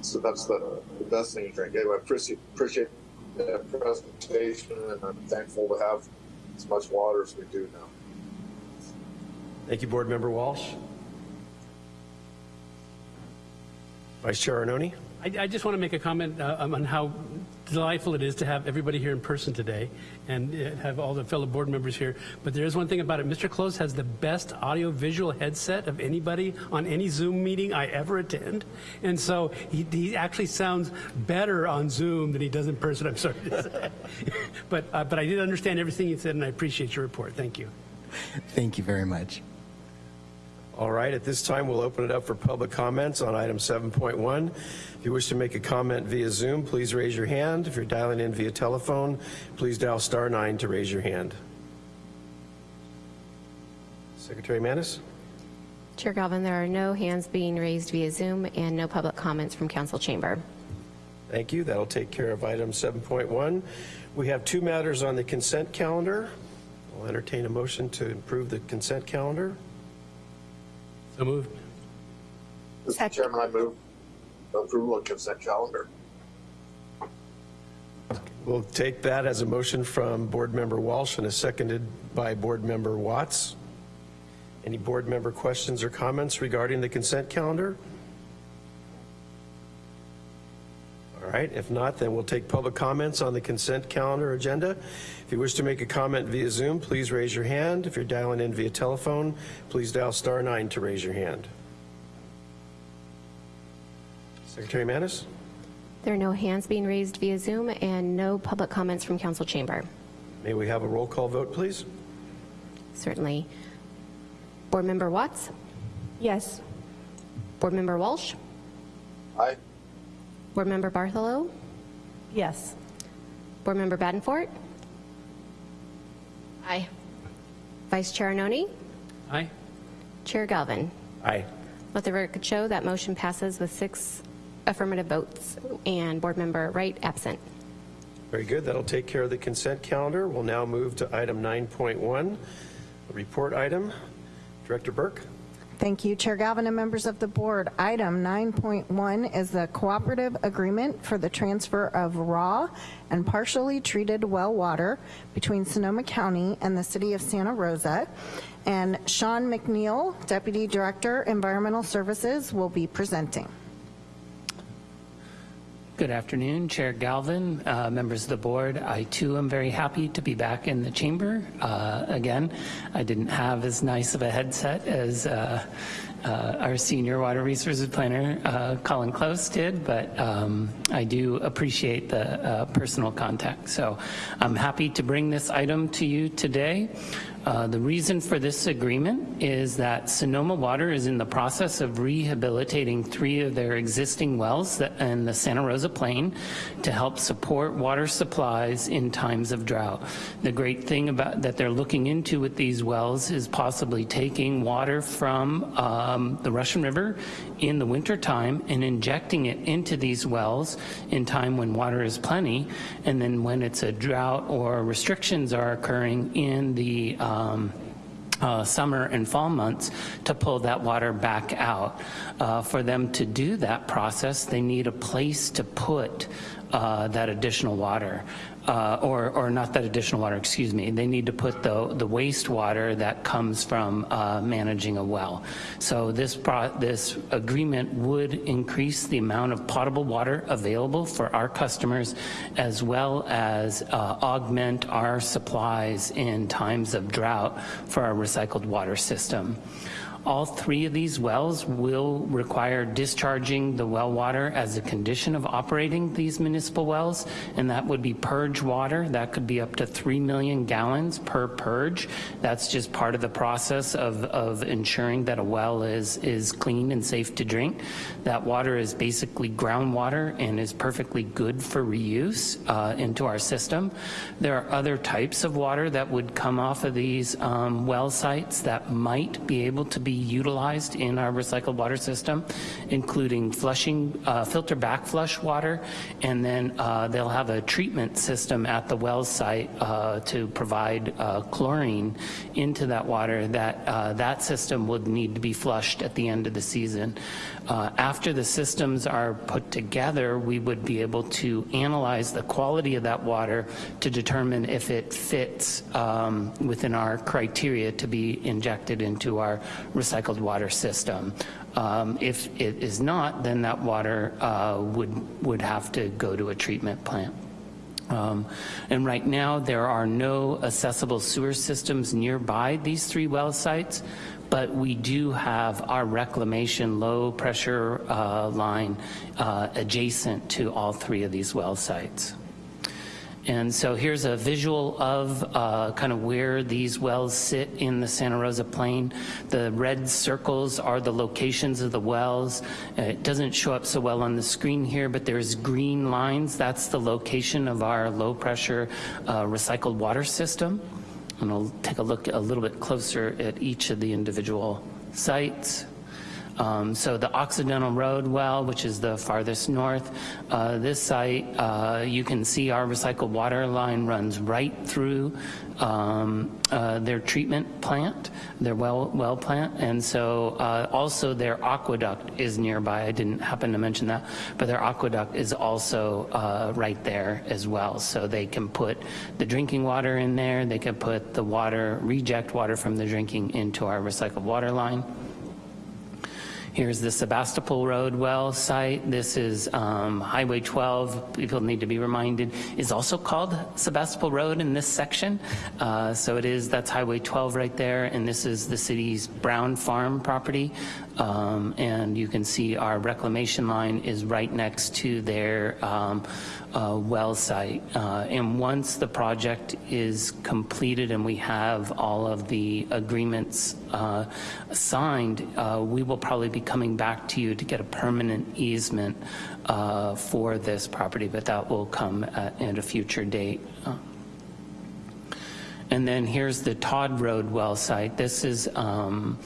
So that's the, the best thing to drink. Anyway, I appreciate, appreciate the presentation, and I'm thankful to have as much water as we do now. Thank you, Board Member Walsh. Vice Chair Arnone? I, I just want to make a comment uh, um, on how delightful it is to have everybody here in person today and uh, have all the fellow board members here. But there is one thing about it. Mr. Close has the best audio-visual headset of anybody on any Zoom meeting I ever attend. And so he, he actually sounds better on Zoom than he does in person, I'm sorry to say. but, uh, but I did understand everything you said, and I appreciate your report. Thank you. Thank you very much. All right, at this time, we'll open it up for public comments on item 7.1. If you wish to make a comment via Zoom, please raise your hand. If you're dialing in via telephone, please dial star nine to raise your hand. Secretary Manis? Chair Galvin, there are no hands being raised via Zoom and no public comments from council chamber. Thank you. That'll take care of item 7.1. We have two matters on the consent calendar. I'll entertain a motion to approve the consent calendar. So moved. Mr. Chairman, I move approval of consent calendar. We'll take that as a motion from Board Member Walsh and is seconded by Board Member Watts. Any board member questions or comments regarding the consent calendar? All right, if not, then we'll take public comments on the consent calendar agenda. If you wish to make a comment via Zoom, please raise your hand. If you're dialing in via telephone, please dial star nine to raise your hand. Secretary Manis? There are no hands being raised via Zoom and no public comments from council chamber. May we have a roll call vote, please? Certainly. Board Member Watts? Yes. Board Member Walsh? Aye. Board Member Bartholow? Yes. Board Member Badenfort? Aye. Vice Chair Arnone? Aye. Chair Galvin? Aye. Let the record show that motion passes with six affirmative votes and Board Member Wright absent. Very good. That'll take care of the consent calendar. We'll now move to item 9.1, a report item. Director Burke? Thank you, Chair Galvin and members of the board. Item 9.1 is the cooperative agreement for the transfer of raw and partially treated well water between Sonoma County and the city of Santa Rosa. And Sean McNeil, Deputy Director, Environmental Services, will be presenting. Good afternoon, Chair Galvin, uh, members of the board. I too am very happy to be back in the chamber. Uh, again, I didn't have as nice of a headset as uh, uh our senior water resources planner, uh, Colin Close, did, but um, I do appreciate the uh, personal contact. So I'm happy to bring this item to you today. Uh, the reason for this agreement is that Sonoma Water is in the process of rehabilitating three of their existing wells in the Santa Rosa Plain to help support water supplies in times of drought. The great thing about that they're looking into with these wells is possibly taking water from um, the Russian River in the winter time and injecting it into these wells in time when water is plenty, and then when it's a drought or restrictions are occurring in the um, uh, summer and fall months to pull that water back out. Uh, for them to do that process, they need a place to put uh, that additional water uh, or, or not that additional water, excuse me. They need to put the, the wastewater that comes from uh, managing a well. So this, this agreement would increase the amount of potable water available for our customers as well as uh, augment our supplies in times of drought for our recycled water system. All three of these wells will require discharging the well water as a condition of operating these municipal wells, and that would be purge water. That could be up to 3 million gallons per purge. That's just part of the process of, of ensuring that a well is, is clean and safe to drink. That water is basically groundwater and is perfectly good for reuse uh, into our system. There are other types of water that would come off of these um, well sites that might be able to be utilized in our recycled water system, including flushing, uh, filter backflush water, and then uh, they'll have a treatment system at the well site uh, to provide uh, chlorine into that water. That, uh, that system would need to be flushed at the end of the season. Uh, after the systems are put together, we would be able to analyze the quality of that water to determine if it fits um, within our criteria to be injected into our recycled water system. Um, if it is not, then that water uh, would, would have to go to a treatment plant. Um, and right now there are no accessible sewer systems nearby these three well sites, but we do have our reclamation low pressure uh, line uh, adjacent to all three of these well sites. And so here's a visual of uh, kind of where these wells sit in the Santa Rosa Plain. The red circles are the locations of the wells. It doesn't show up so well on the screen here, but there's green lines. That's the location of our low pressure uh, recycled water system. And I'll take a look a little bit closer at each of the individual sites. Um, so the Occidental Road well, which is the farthest north, uh, this site, uh, you can see our recycled water line runs right through um, uh, their treatment plant, their well, well plant, and so uh, also their aqueduct is nearby. I didn't happen to mention that, but their aqueduct is also uh, right there as well. So they can put the drinking water in there, they can put the water, reject water from the drinking into our recycled water line. Here's the Sebastopol Road well site. This is um, Highway 12. People need to be reminded is also called Sebastopol Road in this section. Uh, so it is, that's Highway 12 right there. And this is the city's Brown Farm property. Um, and you can see our reclamation line is right next to their um, uh, well site. Uh, and once the project is completed and we have all of the agreements uh, signed, uh, we will probably be coming back to you to get a permanent easement uh, for this property, but that will come at, at a future date. Uh, and then here's the Todd Road well site. This is um,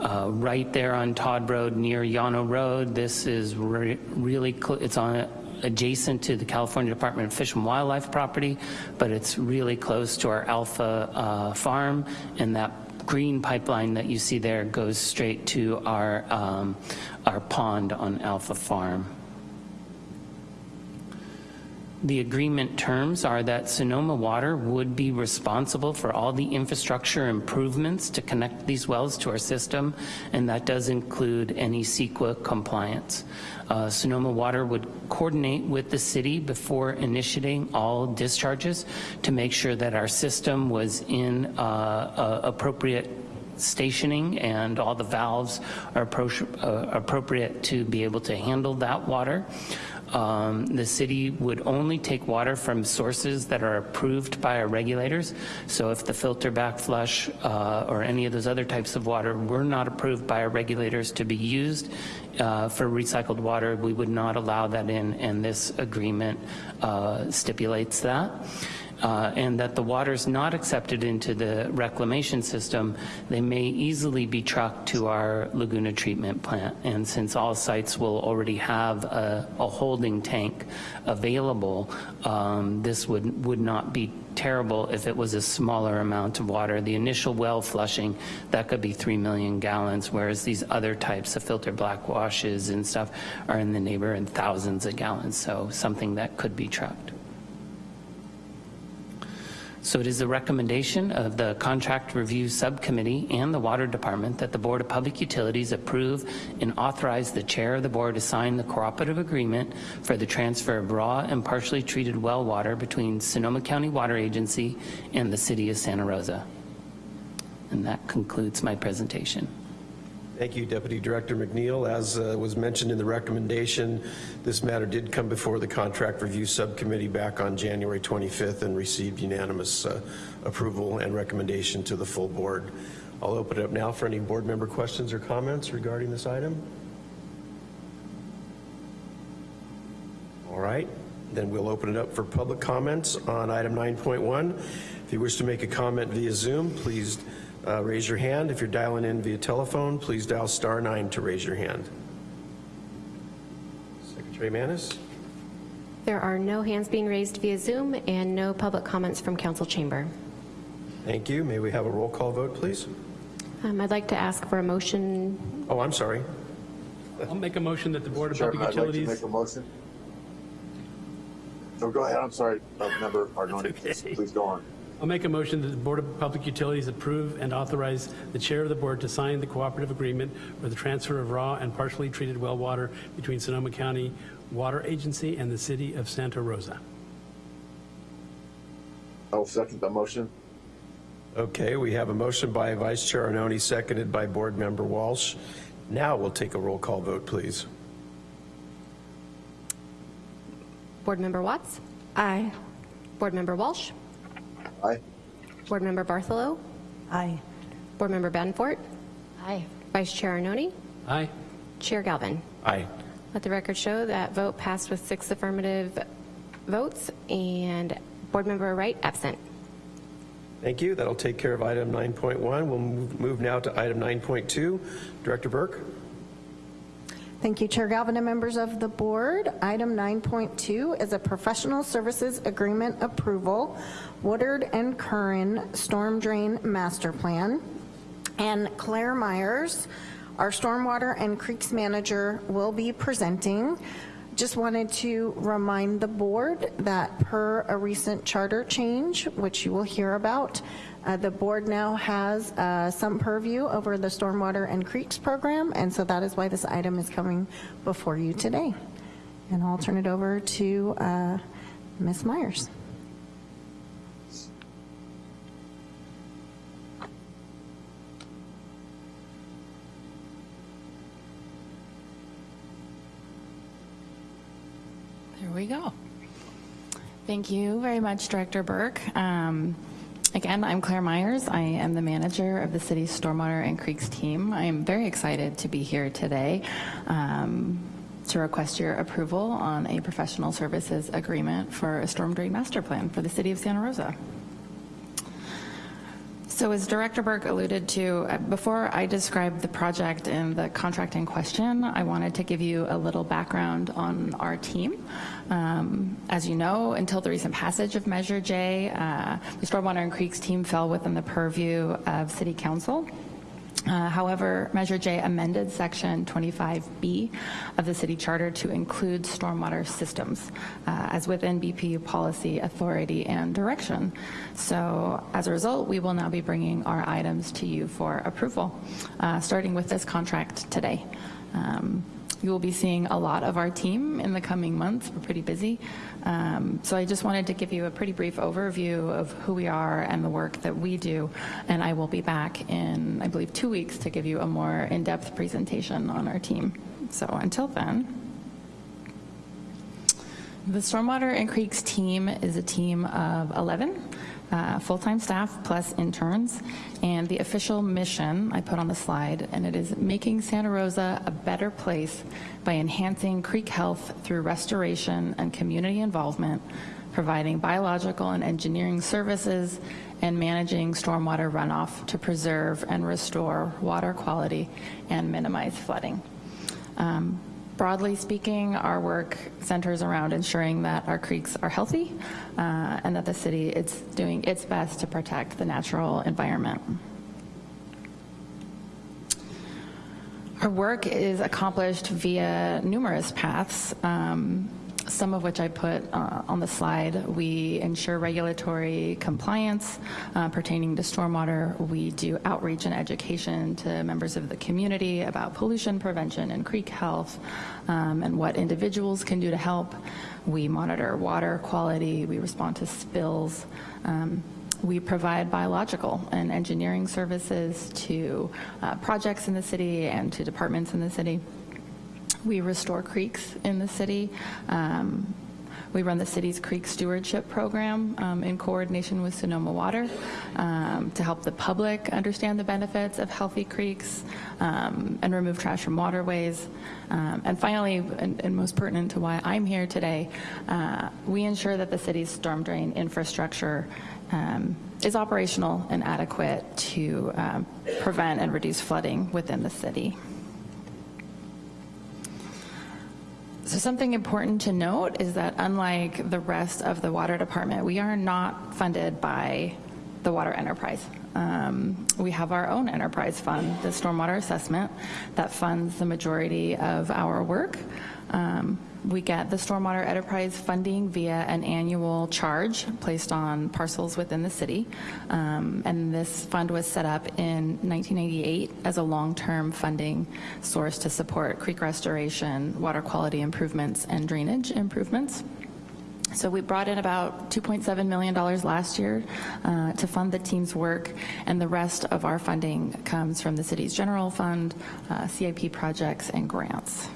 uh, right there on Todd Road near Llano Road. This is re really, it's on adjacent to the California Department of Fish and Wildlife property, but it's really close to our Alpha uh, farm, and that green pipeline that you see there goes straight to our, um, our pond on Alpha Farm. The agreement terms are that Sonoma Water would be responsible for all the infrastructure improvements to connect these wells to our system, and that does include any CEQA compliance. Uh, Sonoma Water would coordinate with the city before initiating all discharges to make sure that our system was in uh, uh, appropriate stationing and all the valves are appro- uh, appropriate to be able to handle that water. Um, the city would only take water from sources that are approved by our regulators. So if the filter backflush uh, or any of those other types of water were not approved by our regulators to be used uh, for recycled water, we would not allow that in, and this agreement uh, stipulates that uh, and that the water is not accepted into the reclamation system, they may easily be trucked to our Laguna treatment plant. And since all sites will already have a, a holding tank available, um, this would, would not be terrible if it was a smaller amount of water. The initial well flushing, that could be 3 million gallons, whereas these other types of filter black washes and stuff are in the neighborhood thousands of gallons, so something that could be trucked. So it is the recommendation of the Contract Review Subcommittee and the Water Department that the Board of Public Utilities approve and authorize the chair of the board to sign the cooperative agreement for the transfer of raw and partially treated well water between Sonoma County Water Agency and the City of Santa Rosa. And that concludes my presentation. Thank you, Deputy Director McNeil. As uh, was mentioned in the recommendation, this matter did come before the Contract Review Subcommittee back on January 25th and received unanimous uh, approval and recommendation to the full board. I'll open it up now for any board member questions or comments regarding this item. All right, then we'll open it up for public comments on item 9.1. If you wish to make a comment via Zoom, please uh, raise your hand. If you're dialing in via telephone, please dial star nine to raise your hand. Secretary Manis? There are no hands being raised via Zoom and no public comments from council chamber. Thank you. May we have a roll call vote, please? Um, I'd like to ask for a motion. Oh, I'm sorry. I'll make a motion that the Board of Chairman, Public I'd like to Utilities. make a motion. So go ahead, I'm sorry, uh, Member Arnone, okay. please go on. I'll make a motion that the Board of Public Utilities approve and authorize the chair of the board to sign the cooperative agreement for the transfer of raw and partially treated well water between Sonoma County Water Agency and the City of Santa Rosa. I'll second the motion. Okay, we have a motion by Vice Chair Arnone, seconded by Board Member Walsh. Now we'll take a roll call vote, please. Board Member Watts? Aye. Board Member Walsh? Aye. Board Member Bartholow? Aye. Board Member Badenfort? Aye. Vice Chair Arnone? Aye. Chair Galvin? Aye. Let the record show that vote passed with six affirmative votes and Board Member Wright absent. Thank you. That'll take care of item 9.1. We'll move move now to item 9.2. Director Burke? Thank you, Chair Galvin and members of the board. Item 9.2 is a professional services agreement approval, Woodard and Curran Storm Drain Master Plan. And Claire Myers, our stormwater and creeks manager, will be presenting. Just wanted to remind the board that per a recent charter change, which you will hear about, uh, the board now has uh, some purview over the stormwater and creeks program, and so that is why this item is coming before you today. And I'll turn it over to uh, Ms. Myers. There we go. Thank you very much, Director Burke. Um, again, I'm Claire Myers. I am the manager of the city's Stormwater and Creeks team. I am very excited to be here today um, to request your approval on a professional services agreement for a storm drain master plan for the city of Santa Rosa. So as Director Burke alluded to, uh, before I describe the project and the contract in question, I wanted to give you a little background on our team. Um, as you know, until the recent passage of Measure J, uh, the Stormwater and Creeks team fell within the purview of City Council. Uh, However, Measure J amended Section 25B of the city charter to include stormwater systems uh, as within BPU policy, authority, and direction. So as a result, we will now be bringing our items to you for approval, uh, starting with this contract today. Um, you will be seeing a lot of our team in the coming months. We're pretty busy. Um, so I just wanted to give you a pretty brief overview of who we are and the work that we do. And I will be back in, I believe, two weeks to give you a more in-depth presentation on our team. So until then, the Stormwater and Creeks team is a team of 11 uh, full-time staff plus interns, and the official mission I put on the slide, and it is making Santa Rosa a better place by enhancing creek health through restoration and community involvement, providing biological and engineering services, and managing stormwater runoff to preserve and restore water quality and minimize flooding. Um, Broadly speaking, our work centers around ensuring that our creeks are healthy uh, and that the city is doing its best to protect the natural environment. Our work is accomplished via numerous paths. Um, some of which I put uh, on the slide. We ensure regulatory compliance uh, pertaining to stormwater. We do outreach and education to members of the community about pollution prevention and creek health um, and what individuals can do to help. We monitor water quality. We respond to spills. Um, we provide biological and engineering services to uh, projects in the city and to departments in the city. We restore creeks in the city. Um, we run the city's creek stewardship program um, in coordination with Sonoma Water um, to help the public understand the benefits of healthy creeks um, and remove trash from waterways. Um, and finally, and, and, most pertinent to why I'm here today, uh, we ensure that the city's storm drain infrastructure um, is operational and adequate to um, prevent and reduce flooding within the city. So something important to note is that unlike the rest of the water department, we are not funded by the water enterprise. Um, we have our own enterprise fund, the stormwater assessment, that funds the majority of our work. Um, we get the stormwater enterprise funding via an annual charge placed on parcels within the city. Um, and this fund was set up in 1998 as a long-term funding source to support creek restoration, water quality improvements, and drainage improvements. So we brought in about $2.7 million last year uh, to fund the team's work, and the rest of our funding comes from the city's general fund, uh, CIP projects, and grants.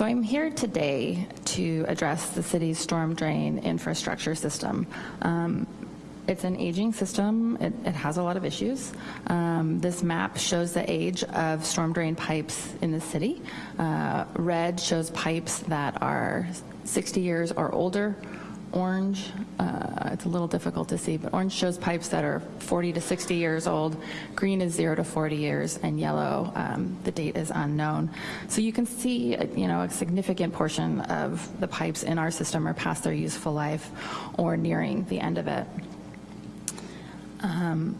So I'm here today to address the city's storm drain infrastructure system. Um, it's an aging system. It, it, has a lot of issues. Um, this map shows the age of storm drain pipes in the city. Uh, red shows pipes that are 60 years or older orange, uh, it's a little difficult to see, but orange shows pipes that are 40 to 60 years old, green is 0 to 40 years, and yellow, um, the date is unknown. So you can see, you know, a significant portion of the pipes in our system are past their useful life or nearing the end of it. Um,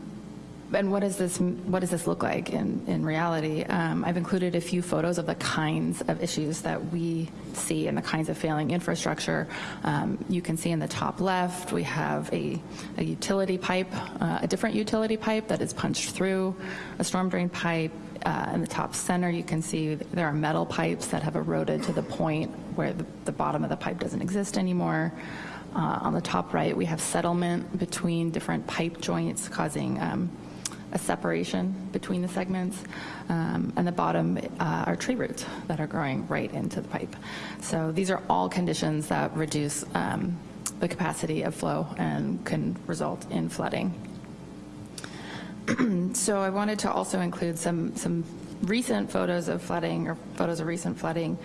and what does this what does this look like in in reality? Um, I've included a few photos of the kinds of issues that we see and the kinds of failing infrastructure. Um, you can see in the top left we have a, a utility pipe, uh, a different utility pipe that is punched through a storm drain pipe. Uh, in the top center, you can see there are metal pipes that have eroded to the point where the, the bottom of the pipe doesn't exist anymore. Uh, on the top right, we have settlement between different pipe joints causing um, a separation between the segments. Um, and the bottom uh, are tree roots that are growing right into the pipe. So these are all conditions that reduce um, the capacity of flow and can result in flooding. so I wanted to also include some, some recent photos of flooding or photos of recent flooding,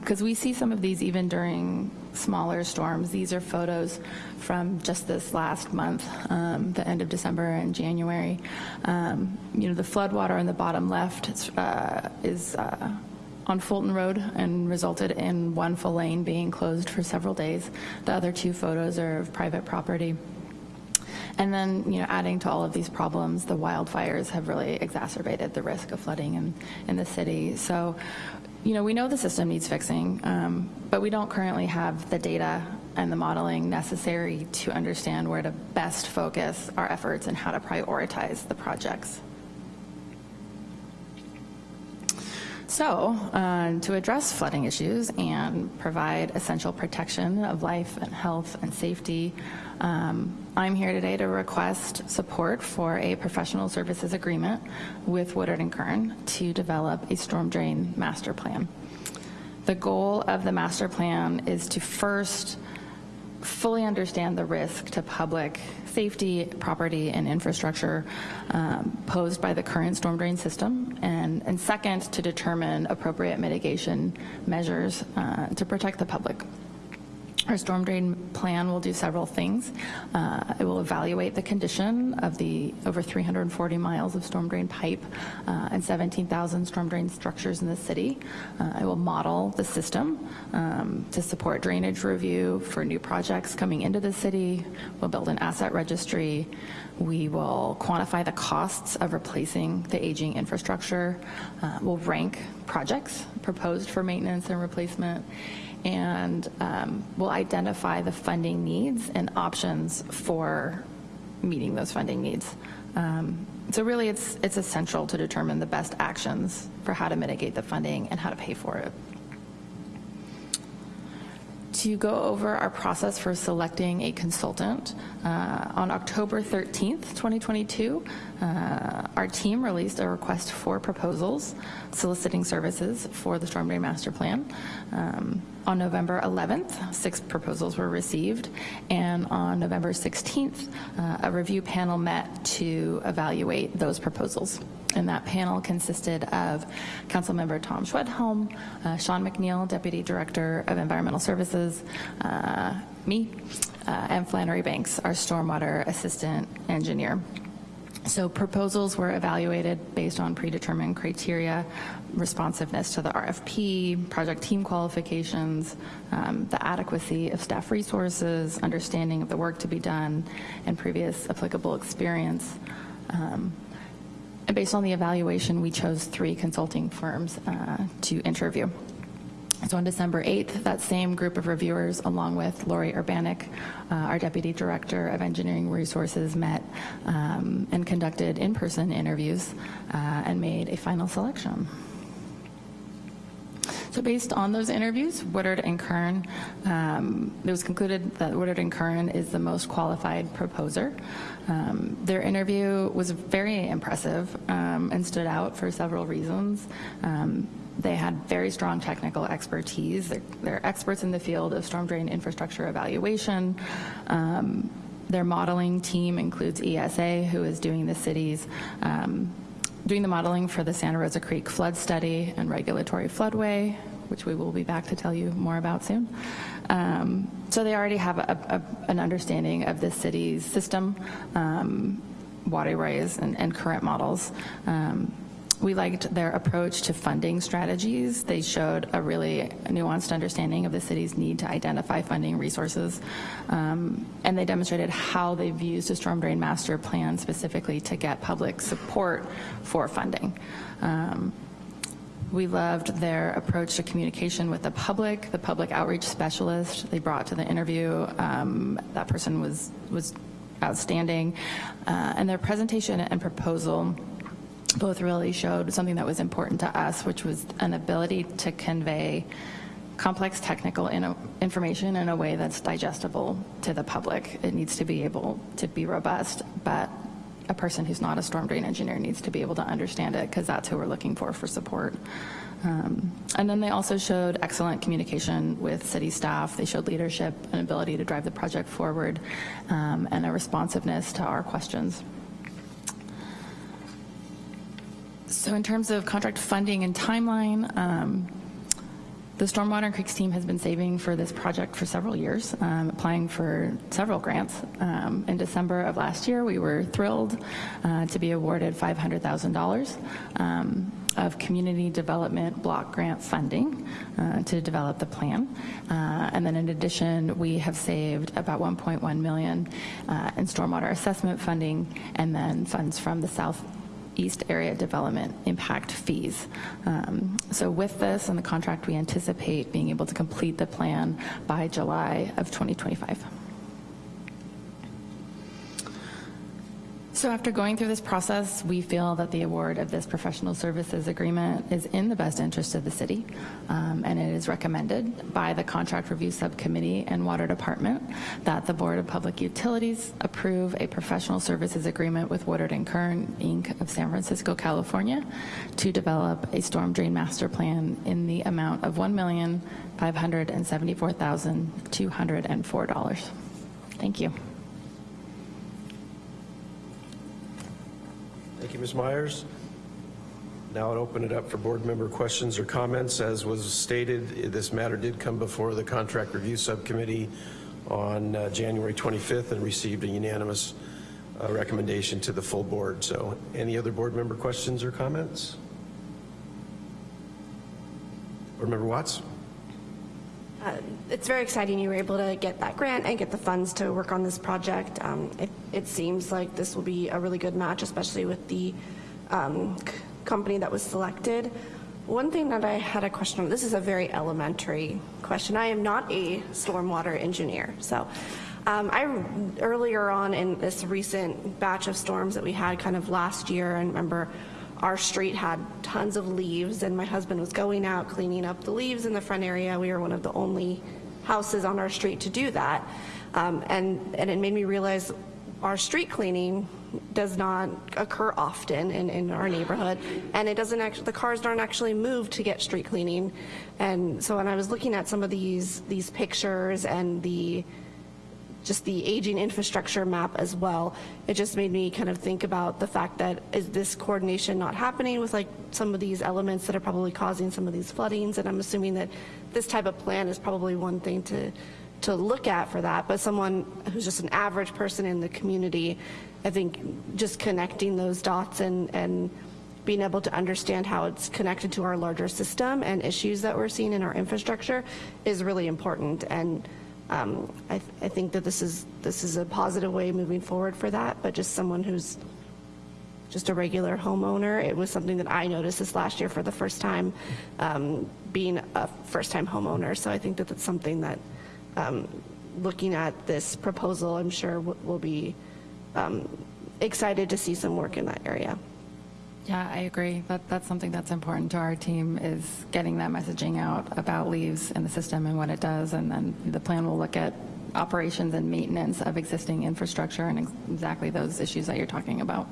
because we see some of these even during smaller storms. These are photos from just this last month, um, the end of December and January. Um, you know, the flood water on the bottom left uh, is uh, on Fulton Road and resulted in one full lane being closed for several days. The other two photos are of private property. And then, you know, adding to all of these problems, the wildfires have really exacerbated the risk of flooding in, in the city. So, you know, we know the system needs fixing, um, but we don't currently have the data and the modeling necessary to understand where to best focus our efforts and how to prioritize the projects. So, uh, to address flooding issues and provide essential protection of life and health and safety, um, I'm here today to request support for a professional services agreement with Woodard and Curran to develop a storm drain master plan. The goal of the master plan is to first fully understand the risk to public safety, property, and infrastructure um, posed by the current storm drain system, and, and second, to determine appropriate mitigation measures uh, to protect the public. Our storm drain plan will do several things. Uh, it will evaluate the condition of the over 340 miles of storm drain pipe uh, and 17,000 storm drain structures in the city. Uh, it will model the system um, to support drainage review for new projects coming into the city. We'll build an asset registry. We will quantify the costs of replacing the aging infrastructure. Uh, we'll rank projects proposed for maintenance and replacement and um, we'll identify the funding needs and options for meeting those funding needs. Um, so really it's, it's essential to determine the best actions for how to mitigate the funding and how to pay for it. To go over our process for selecting a consultant, uh, on October 13th, 2022, uh, our team released a request for proposals soliciting services for the Storm Drain Master Plan. Um, on November 11th, six proposals were received, and on November 16th, uh, a review panel met to evaluate those proposals. And that panel consisted of Councilmember Tom Schwedhelm, uh, Sean McNeil, Deputy Director of Environmental Services, uh, me, uh, and Flannery Banks, our Stormwater Assistant Engineer. So proposals were evaluated based on predetermined criteria, responsiveness to the RFP, project team qualifications, um, the adequacy of staff resources, understanding of the work to be done, and previous applicable experience. Um, based on the evaluation, we chose three consulting firms uh, to interview. So on December 8th, that same group of reviewers, along with Lori Urbanik, uh, our Deputy Director of Engineering Resources, met um, and conducted in-person interviews uh, and made a final selection. So based on those interviews, Woodard and Curran, um, it was concluded that Woodard and Curran is the most qualified proposer. Um, their interview was very impressive um, and stood out for several reasons. Um, they had very strong technical expertise. They're, they're, experts in the field of storm drain infrastructure evaluation. Um, their modeling team includes ESA, who is doing the city's um, doing the modeling for the Santa Rosa Creek flood study and regulatory floodway, which we will be back to tell you more about soon. Um, so they already have a, a, an understanding of the city's system, um, waterways, and, and current models. Um, we liked their approach to funding strategies. They showed a really nuanced understanding of the city's need to identify funding resources, um, and they demonstrated how they've used a storm drain master plan specifically to get public support for funding. Um, we loved their approach to communication with the public, the public outreach specialist they brought to the interview. Um, that person was, was outstanding. Uh, and their presentation and proposal both really showed something that was important to us, which was an ability to convey complex technical in information in a way that's digestible to the public. It needs to be able to be robust, but a person who's not a storm drain engineer needs to be able to understand it because that's who we're looking for for support. Um, and then they also showed excellent communication with city staff. They showed leadership and ability to drive the project forward um, and a responsiveness to our questions. So in terms of contract funding and timeline, um, the Stormwater and Creeks team has been saving for this project for several years, um, applying for several grants. Um, in December of last year, we were thrilled uh, to be awarded $500,000 um, of community development block grant funding uh, to develop the plan. Uh, and then in addition, we have saved about 1.1 million uh, in stormwater assessment funding and then funds from the South East Area Development Impact Fees. Um, So with this and the contract, we anticipate being able to complete the plan by July of 2025. So after going through this process, we feel that the award of this professional services agreement is in the best interest of the city, um, and it is recommended by the Contract Review Subcommittee and Water Department that the Board of Public Utilities approve a professional services agreement with Woodard Curran, Inc. of San Francisco, California, to develop a storm drain master plan in the amount of $1,574,204. Thank you. Thank you, Ms. Myers. Now I'll open it up for board member questions or comments. As was stated, this matter did come before the Contract Review Subcommittee on uh, January 25th and received a unanimous uh, recommendation to the full board. So any other board member questions or comments? Board Member Watts? Uh, It's very exciting you were able to get that grant and get the funds to work on this project. Um, It it seems like this will be a really good match, especially with the um, company that was selected. One thing that I had a question on, this is a very elementary question. I am not a stormwater engineer, so um, I, earlier on in this recent batch of storms that we had kind of last year, and remember our street had tons of leaves, and my husband was going out cleaning up the leaves in the front area. We were one of the only houses on our street to do that. Um, and, and it made me realize our street cleaning does not occur often in, in our neighborhood, and it doesn't actually, the cars aren't actually moved to get street cleaning. And so when I was looking at some of these, these pictures and the, just the aging infrastructure map as well, it just made me kind of think about the fact that is this coordination not happening with like some of these elements that are probably causing some of these floodings? And I'm assuming that this type of plan is probably one thing to, to look at for that, but someone who's just an average person in the community, I think just connecting those dots and, and being able to understand how it's connected to our larger system and issues that we're seeing in our infrastructure is really important. And um, I, th- I think that this is, this is a positive way moving forward for that, but just someone who's just a regular homeowner, it was something that I noticed this last year for the first time, um, being a first-time homeowner. So I think that that's something that, um, looking at this proposal, I'm sure will be um, excited to see some work in that area. Yeah, I agree. That, that's something that's important to our team is getting that messaging out about leaves in the system and what it does. And then the plan will look at operations and maintenance of existing infrastructure and ex- exactly those issues that you're talking about.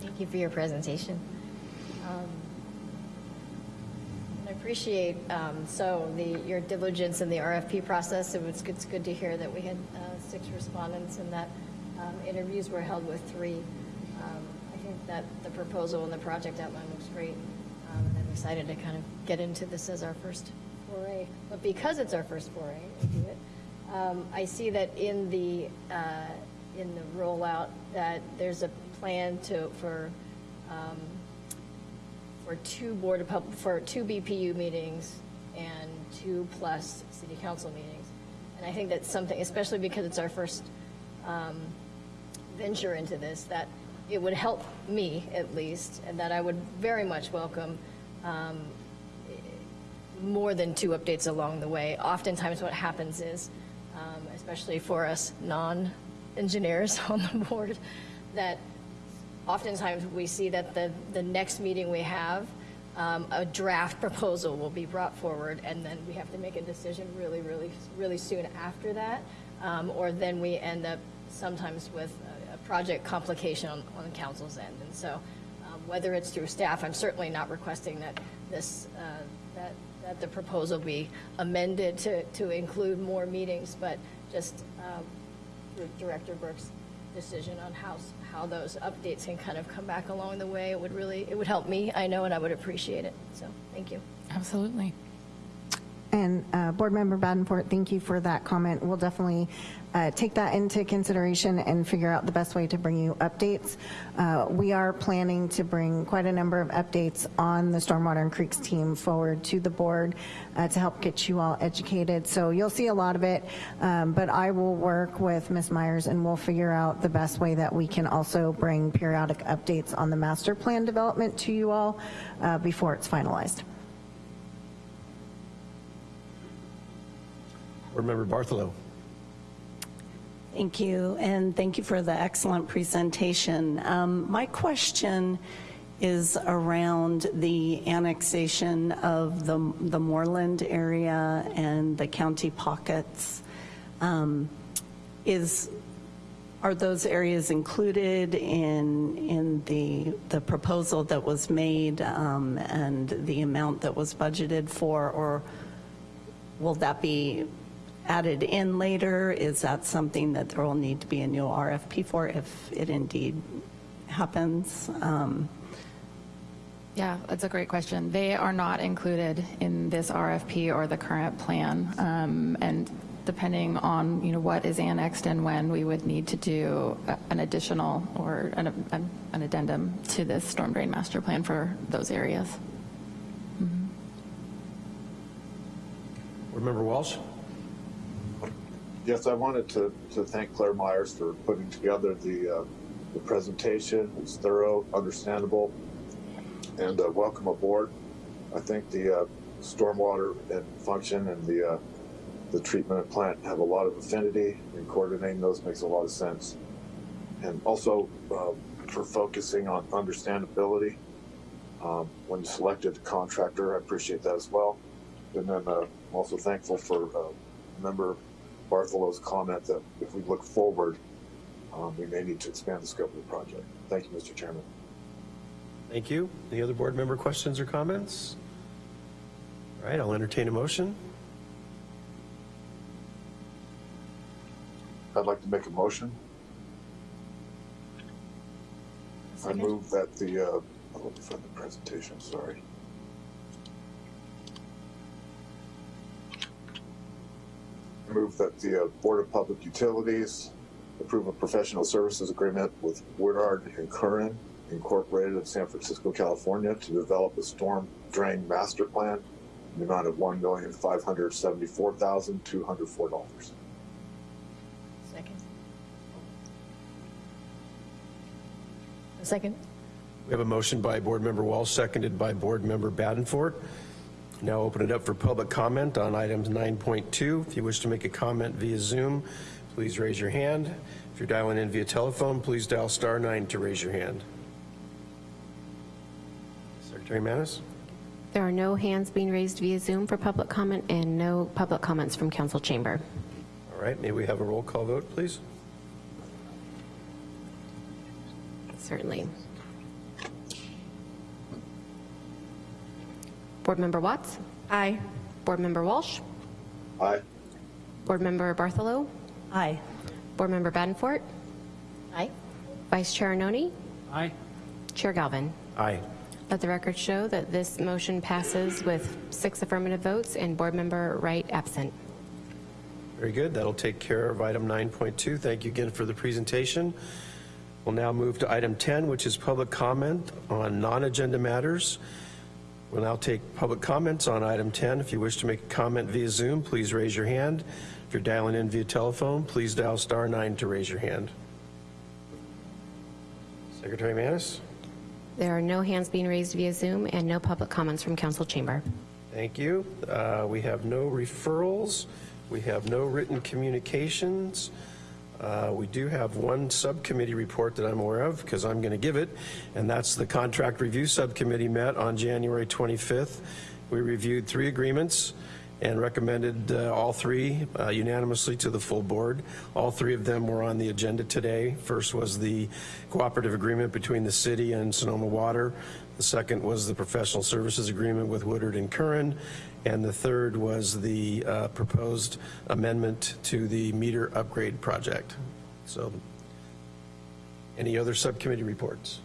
Thank you for your presentation. Um, appreciate, um, so, the, your diligence in the RFP process. It was, it's good to hear that we had uh, six respondents and that um, interviews were held with three. Um, I think that the proposal and the project outline looks great. Um, and I'm excited to kind of get into this as our first foray. But because it's our first foray it, um, I see that in the, uh, in the rollout, that there's a plan to, for, for two Board of for two BPU meetings and two plus city council meetings. And I think that's something, especially because it's our first um, venture into this, that it would help me at least, and that I would very much welcome um, more than two updates along the way. Oftentimes what happens is, um, especially for us non-engineers on the board, that oftentimes we see that the, the next meeting we have, um, a draft proposal will be brought forward, and then we have to make a decision really, really, really soon after that. Um, or then we end up sometimes with a, a project complication on, on the council's end. And so, um, whether it's through staff, I'm certainly not requesting that this, uh, that, that the proposal be amended to, to include more meetings, but just, um, Director Burke's decision on how, how those updates can kind of come back along the way. It would really, it would help me, I know, and I would appreciate it. So, thank you. Absolutely. And uh, Board Member Badenfort, thank you for that comment. We'll definitely uh, take that into consideration and figure out the best way to bring you updates. Uh, We are planning to bring quite a number of updates on the Stormwater and Creeks team forward to the board uh, to help get you all educated. So you'll see a lot of it, um, but I will work with Ms. Myers and we'll figure out the best way that we can also bring periodic updates on the master plan development to you all uh, before it's finalized. Board Member Bartholow. Thank you, and thank you for the excellent presentation. Um, My question is around the annexation of the the Moreland area and the county pockets. Um, Is, are those areas included in, in the, the proposal that was made um, and the amount that was budgeted for, or will that be added in later? Is that something that there will need to be a new RFP for if it indeed happens? Um, Yeah, that's a great question. They are not included in this RFP or the current plan. Um, And depending on, you know, what is annexed and when, we would need to do an additional or an an- an addendum to this storm drain master plan for those areas. Board Member Walsh. Yes, I wanted to, to thank Claire Myers for putting together the, uh, the presentation. It's thorough, understandable, and uh, welcome aboard. I think the uh, stormwater and function and the, uh, the treatment plant have a lot of affinity, and coordinating those makes a lot of sense. And also uh, for focusing on understandability. Um, when you selected the contractor, I appreciate that as well. And then uh, I'm also thankful for Member Bartholow's comment that if we look forward, um, we may need to expand the scope of the project. Thank you, Mr. Chairman. Thank you. Any other board member questions or comments? All right, I'll entertain a motion. I'd like to make a motion. I move that the, uh, I'll look for the presentation, sorry. Move that the uh, Board of Public Utilities approve a professional services agreement with Woodard and Curran Incorporated of San Francisco, California to develop a storm drain master plan in the amount of one million five hundred seventy-four thousand two hundred four dollars. Second. A second? We have a motion by Board Member Walsh, seconded by Board Member Badenfort. Now open it up for public comment on items 9.2. If you wish to make a comment via Zoom, please raise your hand. If you're dialing in via telephone, please dial star nine to raise your hand. Secretary Manis? There are no hands being raised via Zoom for public comment and no public comments from council chamber. All right, may we have a roll call vote, please? Certainly. Board Member Watts? Aye. Board Member Walsh? Aye. Board Member Bartholow? Aye. Board Member Badenfort? Aye. Vice Chair Noni? Aye. Chair Galvin? Aye. Let the record show that this motion passes with six affirmative votes and Board Member Wright absent. Very good. That'll take care of item 9.2. Thank you again for the presentation. We'll now move to item 10, which is public comment on non-agenda matters. We'll now take public comments on item 10. If you wish to make a comment via Zoom, please raise your hand. If you're dialing in via telephone, please dial star nine to raise your hand. Secretary Manis? There are no hands being raised via Zoom and no public comments from council chamber. Thank you. Uh, We have no referrals. We have no written communications. Uh, We do have one subcommittee report that I'm aware of, because I'm going to give it, and that's the Contract Review Subcommittee met on January 25th. We reviewed three agreements and recommended uh, all three uh, unanimously to the full board. All three of them were on the agenda today. First was the cooperative agreement between the city and Sonoma Water. The second was the professional services agreement with Woodard and Curran. And the third was the uh, proposed amendment to the meter upgrade project. So, any other subcommittee reports?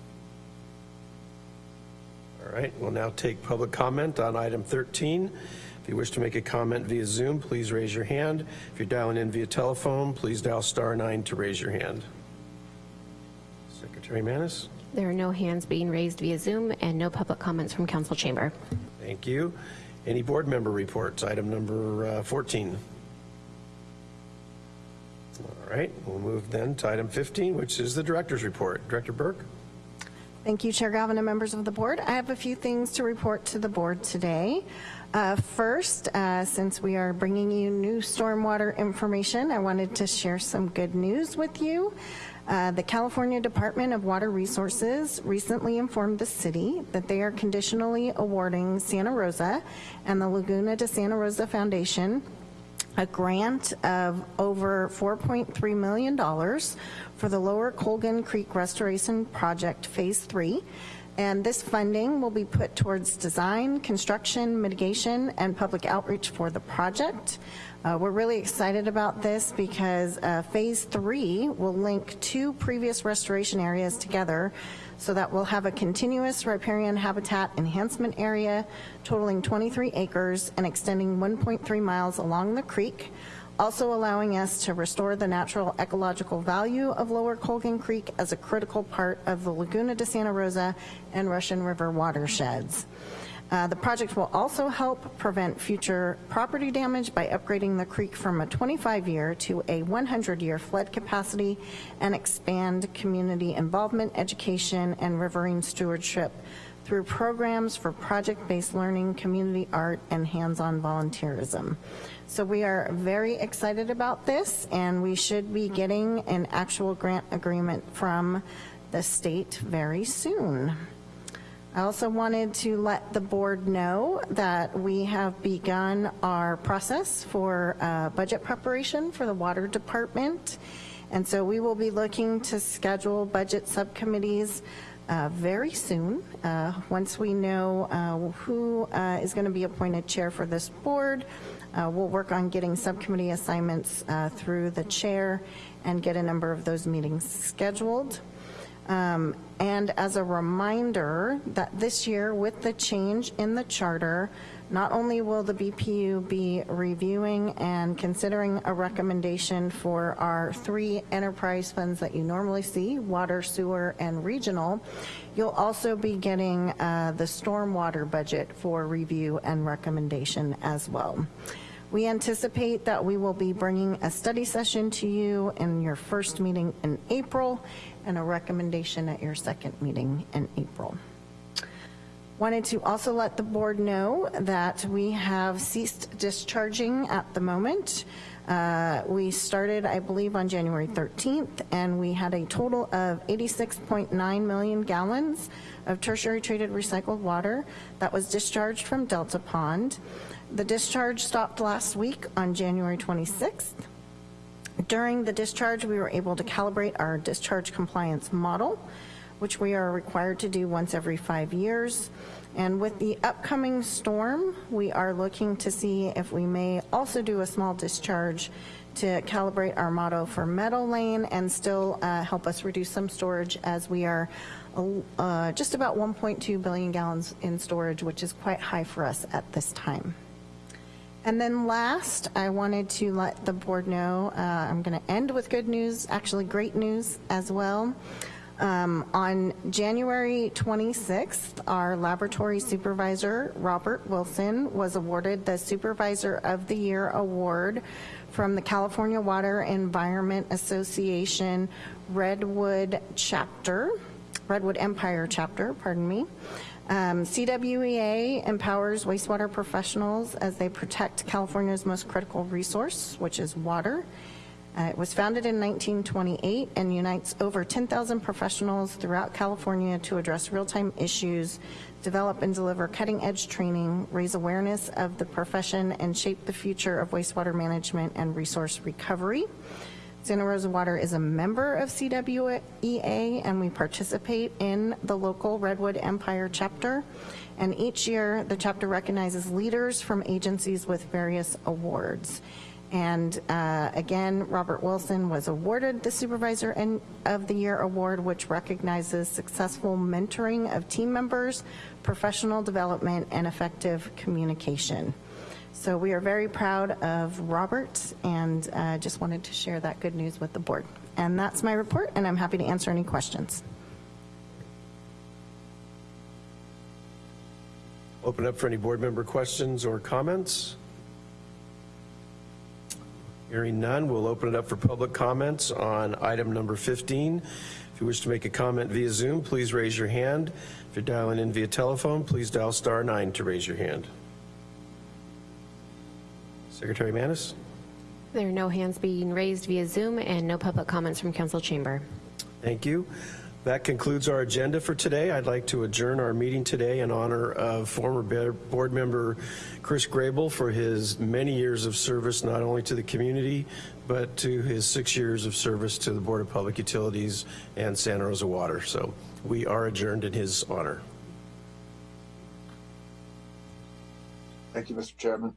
All right, we'll now take public comment on item 13. If you wish to make a comment via Zoom, please raise your hand. If you're dialing in via telephone, please dial star nine to raise your hand. Secretary Manis? There are no hands being raised via Zoom and no public comments from council chamber. Thank you. Any board member reports? Item number uh, 14. All right, we'll move then to item 15, which is the director's report. Director Burke? Thank you, Chair Galvin and members of the board. I have a few things to report to the board today. Uh, First, uh, since we are bringing you new stormwater information, I wanted to share some good news with you. Uh, The California Department of Water Resources recently informed the city that they are conditionally awarding Santa Rosa and the Laguna de Santa Rosa Foundation a grant of over $4.3 million for the Lower Colgan Creek Restoration Project Phase 3. And this funding will be put towards design, construction, mitigation, and public outreach for the project. Uh, We're really excited about this because uh, Phase 3 will link two previous restoration areas together so that we'll have a continuous riparian habitat enhancement area totaling 23 acres and extending 1.3 miles along the creek, also allowing us to restore the natural ecological value of Lower Colgan Creek as a critical part of the Laguna de Santa Rosa and Russian River watersheds. Uh, The project will also help prevent future property damage by upgrading the creek from a 25-year to a 100-year flood capacity and expand community involvement, education, and riverine stewardship through programs for project-based learning, community art, and hands-on volunteerism. So we are very excited about this, and we should be getting an actual grant agreement from the state very soon. I also wanted to let the board know that we have begun our process for uh, budget preparation for the water department. And so we will be looking to schedule budget subcommittees uh, very soon. Uh, Once we know uh, who uh, is going to be appointed chair for this board, uh, we'll work on getting subcommittee assignments through the chair and get a number of those meetings scheduled. Um, And as a reminder that this year, with the change in the charter, not only will the BPU be reviewing and considering a recommendation for our three enterprise funds that you normally see, water, sewer, and regional, you'll also be getting uh, the stormwater budget for review and recommendation as well. We anticipate that we will be bringing a study session to you in your first meeting in April and a recommendation at your second meeting in April. Wanted to also let the board know that we have ceased discharging at the moment. Uh, We started, I believe, on January 13th, and we had a total of 86.9 million gallons of tertiary treated recycled water that was discharged from Delta Pond. The discharge stopped last week on January 26th. During the discharge, we were able to calibrate our discharge compliance model, which we are required to do once every five years. And with the upcoming storm, we are looking to see if we may also do a small discharge to calibrate our motto for Meadow Lane and still uh, help us reduce some storage as we are uh, just about 1.2 billion gallons in storage, which is quite high for us at this time. And then last, I wanted to let the board know, uh, I'm going to end with good news, actually great news as well. Um, On January 26th, our laboratory supervisor, Robert Wilson, was awarded the Supervisor of the Year Award from the California Water Environment Association Redwood Chapter, Redwood Empire Chapter, pardon me. Um, CWEA empowers wastewater professionals as they protect California's most critical resource, which is water. Uh, It was founded in 1928 and unites over 10,000 professionals throughout California to address real-time issues, develop and deliver cutting-edge training, raise awareness of the profession, and shape the future of wastewater management and resource recovery. Santa Rosa Water is a member of CWEA, and we participate in the local Redwood Empire chapter. And each year, the chapter recognizes leaders from agencies with various awards. And uh, again, Robert Wilson was awarded the Supervisor of the Year Award, which recognizes successful mentoring of team members, professional development, and effective communication. So we are very proud of Robert and uh, just wanted to share that good news with the board. And that's my report, and I'm happy to answer any questions. Open up for any board member questions or comments. Hearing none, we'll open it up for public comments on item number 15. If you wish to make a comment via Zoom, please raise your hand. If you're dialing in via telephone, please dial star nine to raise your hand. Secretary Manis? There are no hands being raised via Zoom and no public comments from council chamber. Thank you. That concludes our agenda for today. I'd like to adjourn our meeting today in honor of former board member Chris Grable for his many years of service, not only to the community, but to his six years of service to the Board of Public Utilities and Santa Rosa Water. So we are adjourned in his honor. Thank you, Mr. Chairman.